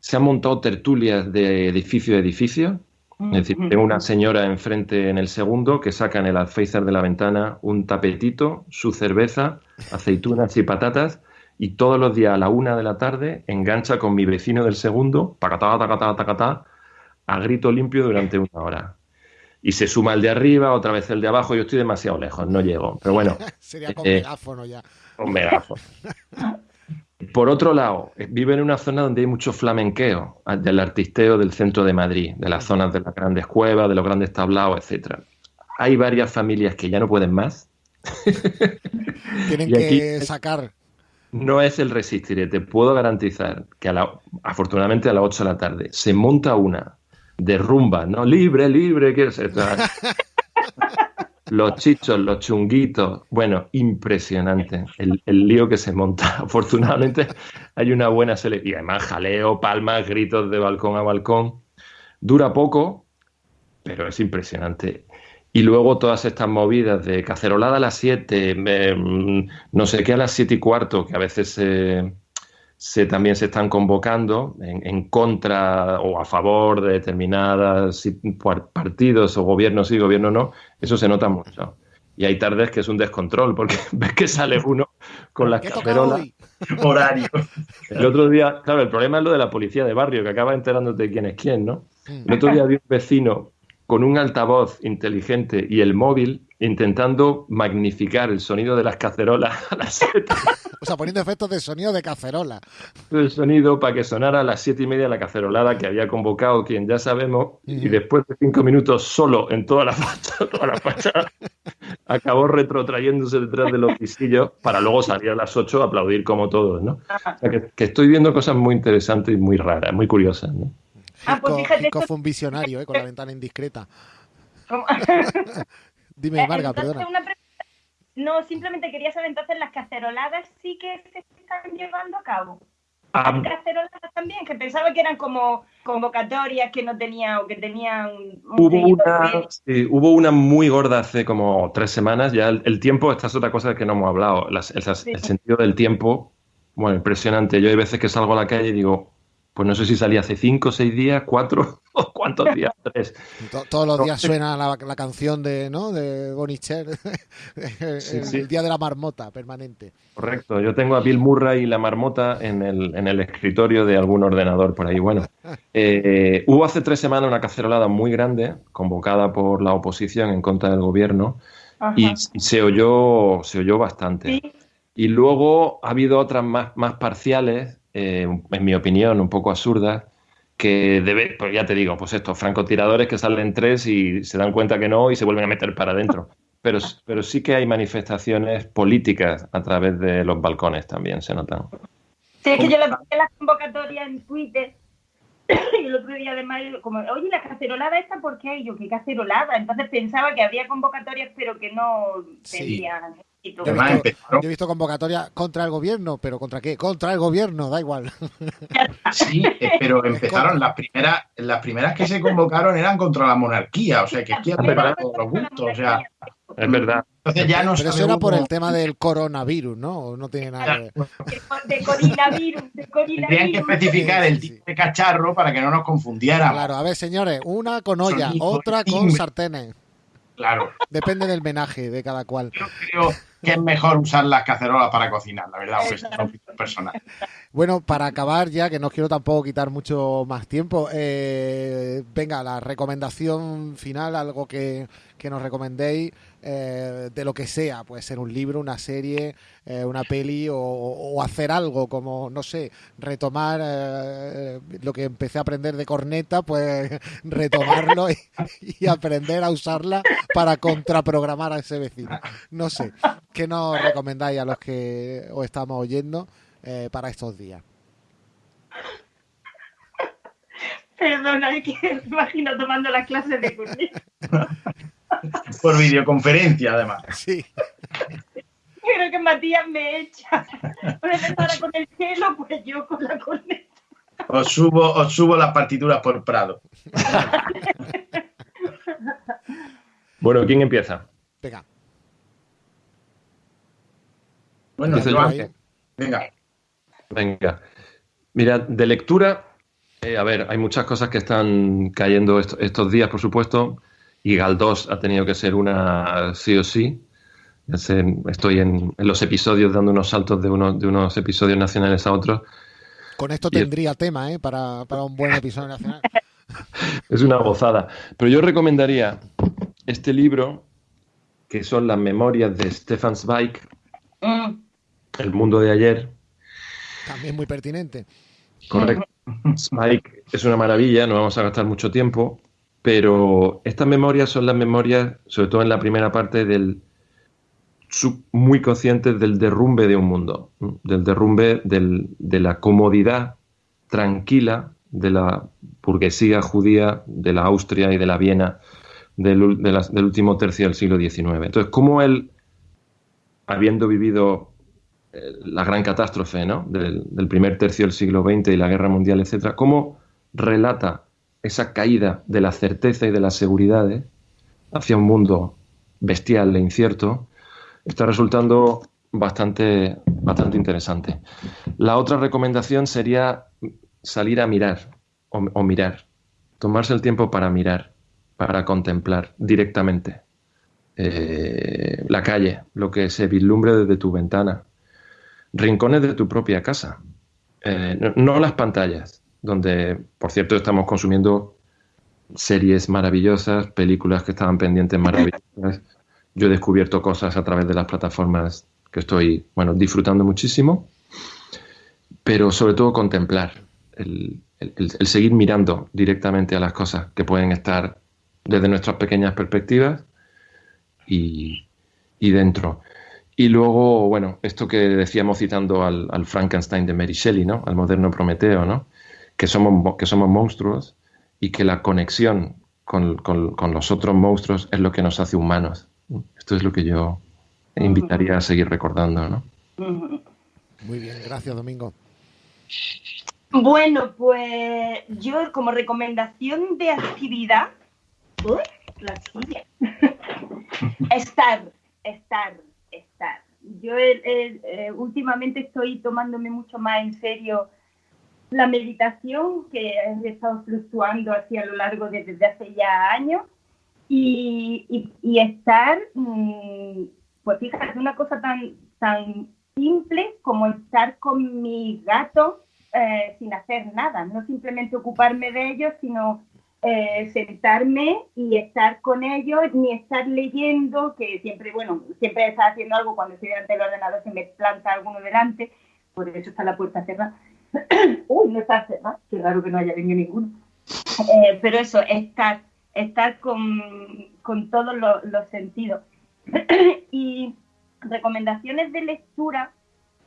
Se han montado tertulias de edificio a edificio. Es decir, tengo una señora enfrente en el segundo que saca en el alféizar de la ventana un tapetito, su cerveza, aceitunas y patatas, y todos los días a la una de la tarde engancha con mi vecino del segundo, tacatá, tacatá, tacatá, a grito limpio durante una hora. Y se suma el de arriba, otra vez el de abajo, yo estoy demasiado lejos, no llego. Pero bueno, Sería con Eh, megáfono ya. un megáfono. Por otro lado, vive en una zona donde hay mucho flamenqueo, ah, del artisteo del centro de Madrid, de las zonas de las grandes cuevas, de los grandes tablaos, etcétera. Hay varias familias que ya no pueden más. Tienen aquí- que sacar. No es el resistiré, te puedo garantizar que a la- afortunadamente a las 8 de la tarde se monta una de rumba, ¿no? Libre, libre, que se Los chichos, los chunguitos, bueno, impresionante el, el lío que se monta. Afortunadamente hay una buena selección. Y además jaleo, palmas, gritos de balcón a balcón. Dura poco, pero es impresionante. Y luego todas estas movidas de cacerolada a las 7, no sé qué a las 7 y cuarto, que a veces se- también se están convocando en, en contra o a favor de determinados partidos o gobiernos sí, gobierno no, eso se nota mucho. Y hay tardes que es un descontrol, porque ves que sale uno con las ¿Qué toca cacerolas. Horario. El otro día, claro, el problema es lo de la policía de barrio, que acaba enterándote de quién es quién, ¿no? El otro día vi un vecino con un altavoz inteligente y el móvil intentando magnificar el sonido de las cacerolas a las siete, O sea, poniendo efectos de sonido de cacerola. el sonido para que sonara a las siete y media la cacerolada que había convocado quien ya sabemos y después de cinco minutos solo en toda la fachada, toda la fachada acabó retrotrayéndose detrás de los pisillos para luego salir a las ocho a aplaudir como todos, ¿no? O sea, que, que estoy viendo cosas muy interesantes y muy raras, muy curiosas, ¿no? Ah, pues fíjate, Hitchcock fue un visionario, ¿eh? Con la ventana indiscreta. como- Dime, Marga, Entonces, perdona. una pregunta. No, simplemente quería saber, entonces, las caceroladas sí que se están llevando a cabo. Ah, Hay caceroladas también, que pensaba que eran como convocatorias que no tenían o que tenían un Hubo una, sí, hubo una muy gorda hace como tres semanas. Ya el, el tiempo, esta es otra cosa que no hemos hablado. Las- el, el sentido del tiempo, bueno, impresionante. Yo hay veces que salgo a la calle y digo, pues no sé si salí hace cinco, seis días, cuatro, o cuántos días, tres. To- todos los días suena la, la canción de, ¿no? de Bonnie Cher. el, Sí, sí. día de la marmota permanente. Correcto. Yo tengo a Bill Murray y la marmota en el, en el escritorio de algún ordenador por ahí. Bueno, eh, hubo hace tres semanas una cacerolada muy grande, convocada por la oposición en contra del gobierno, y, y se oyó, se oyó bastante. Sí. Y luego ha habido otras más, más parciales, eh, en mi opinión, un poco absurdas, que debe, pues ya te digo, pues estos francotiradores que salen tres y se dan cuenta que no y se vuelven a meter para adentro. Pero, pero sí que hay manifestaciones políticas a través de los balcones también, se notan. Sí, es que yo le puse las convocatorias en Twitter y el otro día además, como, oye, la cacerolada esta, ¿por qué? Y yo, ¿qué cacerolada? Entonces pensaba que había convocatorias, pero que no Sí. tenían. Yo he, visto, yo he visto convocatoria contra el gobierno, pero ¿contra qué? Contra el gobierno, da igual. Sí, eh, pero empezaron las primeras, las primeras que se convocaron eran contra la monarquía, o sea que aquí había para todos los gustos, o sea, Es verdad. entonces ya no Pero eso era por el tema del coronavirus, ¿no? ¿O no tiene nada que ver. De coronavirus, de Tendrían que coronavirus. especificar el tipo de cacharro para que no nos confundiéramos. Claro, a ver, señores, una con olla, Sonido, otra con sartenes. Claro. Depende del menaje de cada cual. Yo creo, que es mejor usar las cacerolas para cocinar, la verdad, aunque sea opinión personal. Bueno, para acabar ya, que no quiero tampoco quitar mucho más tiempo, eh, venga, la recomendación final, algo que, que nos recomendéis eh, de lo que sea, puede ser un libro, una serie, eh, una peli o, o hacer algo como, no sé, retomar eh, lo que empecé a aprender de corneta, pues retomarlo y, y aprender a usarla para contraprogramar a ese vecino. No sé, ¿qué nos recomendáis a los que os estamos oyendo eh, para estos días? Perdona, que me imagino tomando las clases de corneta. Por videoconferencia, además. Sí. Creo que Matías me echa. Una empezara con el cielo, pues yo con la corneta. Os subo, os subo las partituras por Prado. Bueno, ¿quién empieza? Venga, Bueno, yo. Venga. Venga. Mira, de lectura, eh, a ver, hay muchas cosas que están cayendo est- estos días, por supuesto, y Galdós ha tenido que ser una sí o sí. Estoy en, en los episodios dando unos saltos de, unos de unos episodios nacionales a otros. con esto Y- tendría tema, ¿eh? Para, para un buen episodio nacional. Es una gozada. Pero yo recomendaría este libro, que son las memorias de Stefan Zweig, Mm, El mundo de ayer. También muy pertinente. Correcto. Spike es una maravilla, no vamos a gastar mucho tiempo, pero estas memorias son las memorias, sobre todo en la primera parte, del muy conscientes del derrumbe de un mundo, del derrumbe del- de la comodidad tranquila de la burguesía judía, de la Austria y de la Viena del, del último tercio del siglo XIX. Entonces, cómo él, habiendo vivido eh, la gran catástrofe ¿no? del, del primer tercio del siglo XX y la guerra mundial, etcétera, cómo relata esa caída de la certeza y de las seguridades hacia un mundo bestial e incierto, está resultando bastante, bastante interesante. La otra recomendación sería salir a mirar o, mirar, tomarse el tiempo para mirar, para contemplar directamente eh, la calle, lo que se vislumbre desde tu ventana, rincones de tu propia casa, Eh, no las pantallas, donde, por cierto, estamos consumiendo series maravillosas, películas que estaban pendientes maravillosas. Yo he descubierto cosas a través de las plataformas que estoy, bueno, disfrutando muchísimo, pero sobre todo contemplar, el, el- seguir mirando directamente a las cosas que pueden estar desde nuestras pequeñas perspectivas y, y dentro. Y luego, bueno, esto que decíamos citando al, al Frankenstein de Mary Shelley, ¿no? Al moderno Prometeo, ¿no? Que somos, mo- que somos monstruos y que la conexión con, con- con los otros monstruos es lo que nos hace humanos. Esto es lo que yo invitaría a seguir recordando, ¿no? Muy bien, gracias, Domingo. Bueno, pues yo como recomendación de actividad, ¡Uy! la silla. estar, estar, estar. Yo eh, eh, últimamente estoy tomándome mucho más en serio la meditación que he estado fluctuando así a lo largo de desde hace ya años y, y- y estar, mm, pues fíjate, una cosa tan, tan simple como estar con mi gato eh, sin hacer nada, no simplemente ocuparme de ellos, sino eh, sentarme y estar con ellos, ni estar leyendo, que siempre, bueno, siempre está haciendo algo cuando estoy delante del ordenador, se me planta alguno delante, por eso está la puerta cerrada. Uy, no está cerrada, qué raro que no haya venido ninguno. Eh, pero eso, estar, estar con, con todos los, los sentidos. y recomendaciones de lectura,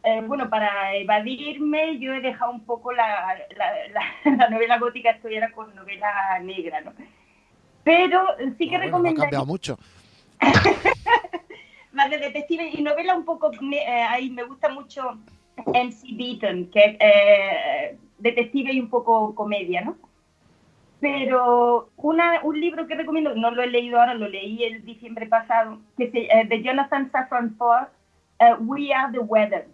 eh, bueno, para evadirme, yo he dejado un poco la, la, la- la novela gótica, estoy ahora con novela negra, ¿no? Pero sí que no ha recomendaría cambiado mucho. más de detective y novela un poco, eh, ahí me gusta mucho MC Beaton, que es eh, detective y un poco comedia, ¿no? Pero una, un libro que recomiendo, no lo he leído ahora, lo leí el diciembre pasado, que se, eh, de Jonathan Safran Foer, eh, We Are the Weather.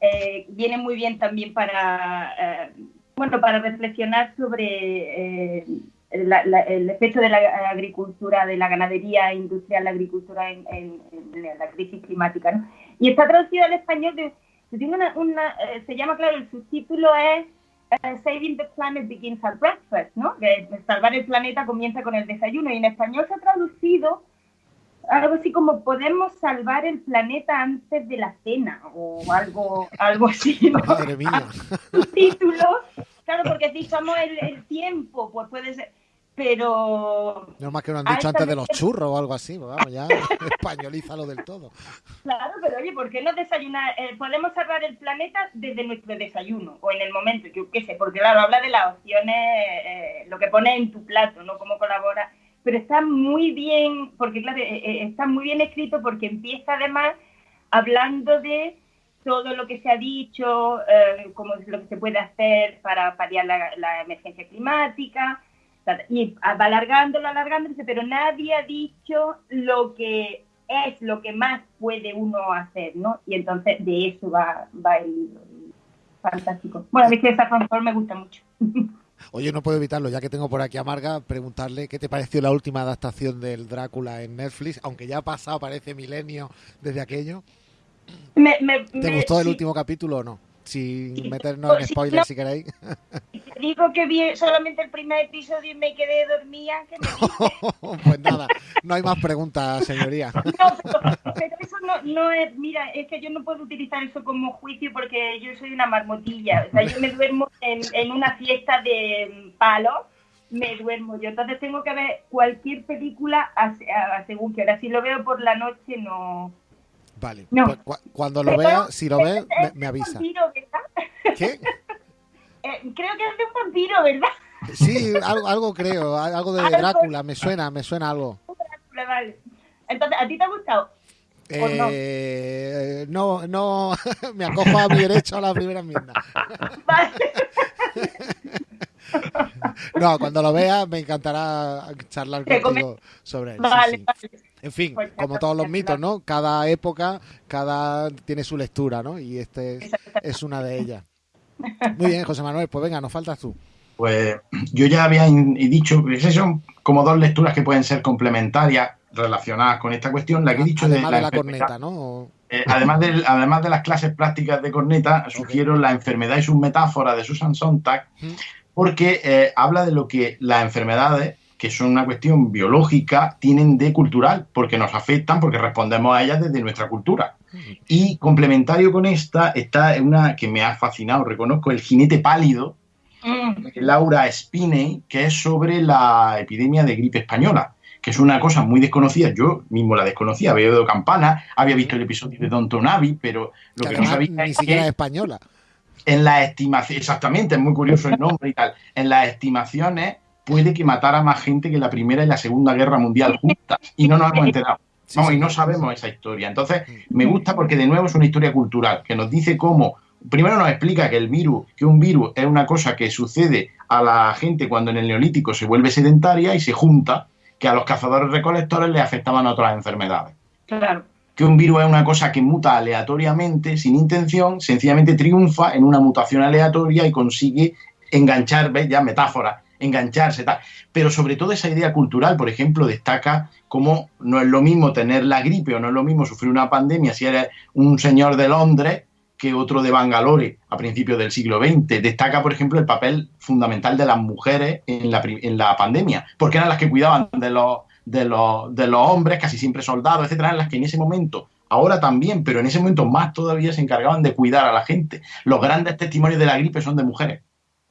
Eh, viene muy bien también para, eh, bueno, para reflexionar sobre eh, el efecto de la agricultura, de la ganadería industrial, la agricultura en, la crisis climática. ¿no? Y está traducido al español, de, una, eh, se llama, claro, el subtítulo es eh, Saving the Planet Begins at Breakfast, ¿no? Que salvar el planeta comienza con el desayuno. Y en español se ha traducido algo así como podemos salvar el planeta antes de la cena o algo, algo así. Madre mía. Subtítulo, claro, porque si usamos el, el tiempo, pues puede ser pero... No más que no han dicho antes de los churros o algo así, pues vamos, ya españolízalo del todo. Claro, pero oye, ¿por qué no desayunar? Eh, podemos salvar el planeta desde nuestro desayuno o en el momento, yo qué sé, porque claro, habla de las opciones, eh, lo que pone en tu plato, ¿no? Cómo colabora, pero está muy bien, porque claro, eh, está muy bien escrito porque empieza además hablando de todo lo que se ha dicho, cómo es lo que se puede hacer para paliar la emergencia climática, y va alargándolo, alargándolo, pero nadie ha dicho lo que es lo que más puede uno hacer, ¿no? Y entonces de eso va, va el libro. Fantástico. Bueno, es que esa fantasma me gusta mucho. Oye, no puedo evitarlo, ya que tengo por aquí a Marga, preguntarle qué te pareció la última adaptación del Drácula en Netflix, aunque ya ha pasado, parece milenio desde aquello. ¿Te gustó el último capítulo o no? Sin meternos en spoilers si queréis. Digo que vi solamente el primer episodio y me quedé dormida. pues nada, no hay más preguntas, señoría. No, pero, eso no, no, es, mira, es que yo no puedo utilizar eso como juicio porque yo soy una marmotilla. O sea, yo me duermo en, en una fiesta de palo me duermo yo. Entonces tengo que ver cualquier película según que ahora si lo veo por la noche no Vale. Pues cuando lo vea, si lo ve, me, avisa. ¿Qué? Eh, creo que es de un vampiro, ¿verdad? Sí, algo, algo creo, algo de Drácula, me suena, me suena algo. vale. Entonces, ¿a ti te ha gustado? Eh, no? no, me acojo a mi derecho a la primera enmienda. Vale. No, cuando lo vea me encantará charlar contigo sobre él. Vale, En fin, pues como todos los mitos, ¿no? Cada época, cada tiene su lectura, ¿no? Y este es, una de ellas. Muy bien, José Manuel, pues venga, nos faltas tú. Pues yo ya había dicho que son como dos lecturas que pueden ser complementarias relacionadas con esta cuestión. La que he dicho además de, la, corneta, ¿no? Eh, además, de, además de las clases prácticas de corneta, sugiero La enfermedad y sus metáforas de Susan Sontag, porque eh, habla de lo que las enfermedades, que son una cuestión biológica, tienen de cultural, porque nos afectan, porque respondemos a ellas desde nuestra cultura. Y complementario con esta está una que me ha fascinado, reconozco, El jinete pálido, mm. de Laura Spiney, que es sobre la epidemia de gripe española que es una cosa muy desconocida. Yo mismo la desconocía, había oído campana, había visto el episodio de Don Tonavi, pero lo que, no sabía ni siquiera es española en las estimaciones, exactamente, es muy curioso el nombre y tal, en las estimaciones puede que matara más gente que la Primera y la Segunda Guerra Mundial juntas y no nos hemos enterado. Vamos, y no sabemos esa historia. Entonces, me gusta porque de nuevo es una historia cultural que nos dice cómo, primero nos explica que el virus, que un virus es una cosa que sucede a la gente cuando en el neolítico se vuelve sedentaria y se junta, que a los cazadores recolectores les afectaban otras enfermedades. Claro que un virus es una cosa que muta aleatoriamente, sin intención, sencillamente triunfa en una mutación aleatoria y consigue enganchar, ¿ves? Ya metáfora, engancharse, tal. Pero sobre todo esa idea cultural, por ejemplo, destaca cómo no es lo mismo tener la gripe o no es lo mismo sufrir una pandemia si eres un señor de Londres que otro de Bangalore a principios del siglo XX. Destaca, por ejemplo, el papel fundamental de las mujeres en la, en la pandemia, porque eran las que cuidaban de los de los, de los hombres, casi siempre soldados, etcétera, en las que en ese momento, ahora también, pero en ese momento más todavía se encargaban de cuidar a la gente. Los grandes testimonios de la gripe son de mujeres.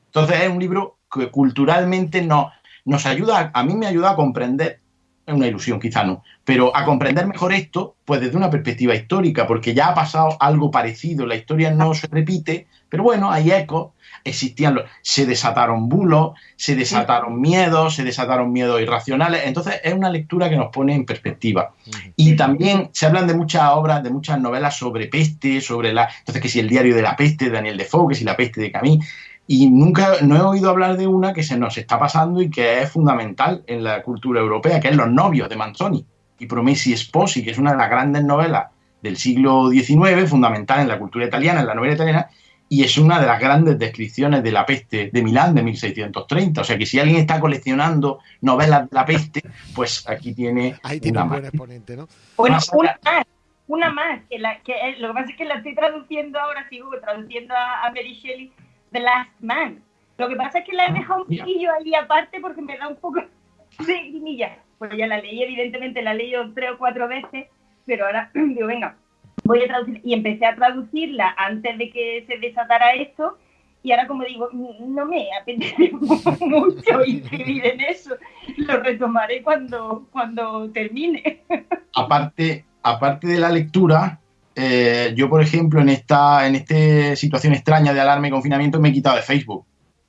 Entonces es un libro que culturalmente no, nos ayuda, a mí me ayuda a comprender, es una ilusión quizá no, pero a comprender mejor esto, pues desde una perspectiva histórica, porque ya ha pasado algo parecido, la historia no se repite, pero bueno, hay ecos, existían, los, se desataron bulos, se desataron miedos, se desataron miedos irracionales. Entonces es una lectura que nos pone en perspectiva. Y también se hablan de muchas obras, de muchas novelas sobre peste, sobre la... Entonces que si el diario de la peste de Daniel Defoe, que si la peste de Camille. Y nunca, no he oído hablar de una que se nos está pasando y que es fundamental en la cultura europea, que es Los novios de Manzoni y Promessi Sposi, que es una de las grandes novelas del siglo XIX, fundamental en la cultura italiana, en la novela italiana, y es una de las grandes descripciones de la peste de Milán de 1630. O sea que si alguien está coleccionando novelas de la peste, pues aquí tiene. Ahí tiene una un buen más. exponente, ¿no? Bueno, Más una allá- más, una más, que, la, que eh, lo que pasa es que la estoy traduciendo ahora, sigo traduciendo a, a Mary Shelley, The Last Man. Lo que pasa es que la he dejado un poquillo ahí aparte porque me da un poco de guinilla. Pues ya la leí, evidentemente la leído tres o cuatro veces, pero ahora digo, venga, voy a traducir. Y empecé a traducirla antes de que se desatara esto. Y ahora, como digo, no me apetece mucho incidir en eso. Lo retomaré cuando, cuando termine. aparte, aparte de la lectura, eh, yo, por ejemplo, en esta, en esta situación extraña de alarma y confinamiento, me he quitado de Facebook.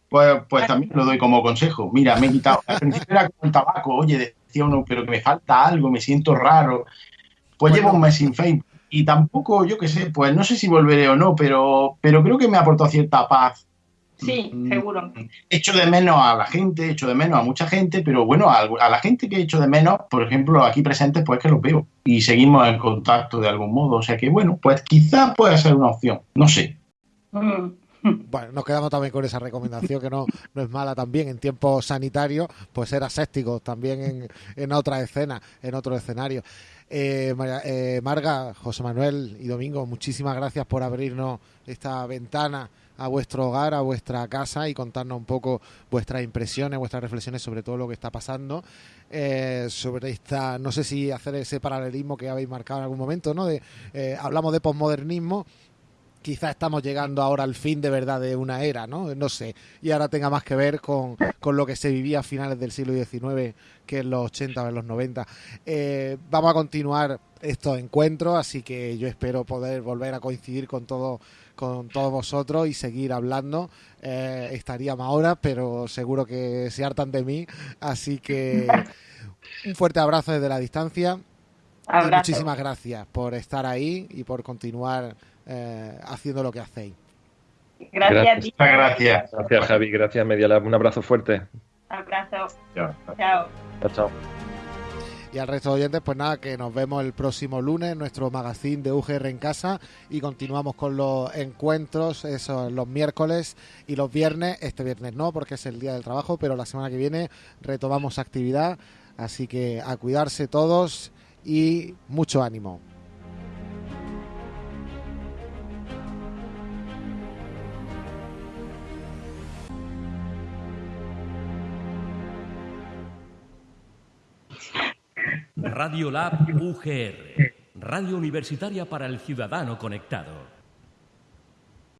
Pues, pues también lo doy como consejo. Mira, me he quitado. Al principio era como el tabaco, oye, decía uno, pero que me falta algo, me siento raro. Pues Bueno. llevo un mes sin Facebook. Y tampoco, yo qué sé, pues no sé si volveré o no, pero, pero creo que me ha aportado cierta paz Sí, Mm, seguro. echo de menos a la gente, echo de menos a mucha gente, pero bueno, a, a la gente que echo de menos, por ejemplo, aquí presentes, pues que los veo y seguimos en contacto de algún modo. O sea que bueno, pues quizás pueda ser una opción, no sé. Mm. Bueno, nos quedamos también con esa recomendación que no, no es mala también en tiempos sanitarios, pues ser asépticos también en, en otra escena, en otro escenario. Eh, María- eh, Marga, José Manuel y Domingo, muchísimas gracias por abrirnos esta ventana a vuestro hogar, a vuestra casa y contarnos un poco vuestras impresiones, vuestras reflexiones sobre todo lo que está pasando. eh, sobre esta, no sé si hacer ese paralelismo que habéis marcado en algún momento, ¿no? De, eh, hablamos de posmodernismo, quizás estamos llegando ahora al fin de verdad de una era, ¿no? No sé. Y ahora tenga más que ver con, con lo que se vivía a finales del siglo XIX que en los 80 o en los 90. Eh, vamos a continuar estos encuentros, así que yo espero poder volver a coincidir con todo con todos vosotros y seguir hablando. Eh, estaría más horas, pero seguro que se hartan de mí. Así que un fuerte abrazo desde la distancia. Y muchísimas gracias por estar ahí y por continuar eh, haciendo lo que hacéis. Gracias, a ti. Muchas gracias. Gracias, Javi. Gracias, Medialab. Un abrazo fuerte. Abrazo. Chao. Chao, chao. Y al resto de oyentes, pues nada, que nos vemos el próximo lunes en nuestro magazine de UGR en casa y continuamos con los encuentros, los miércoles y los viernes. Este viernes no, porque es el día del trabajo, pero la semana que viene retomamos actividad. Así que a cuidarse todos y mucho ánimo. Radio Lab UGR, Radio Universitaria para el Ciudadano Conectado.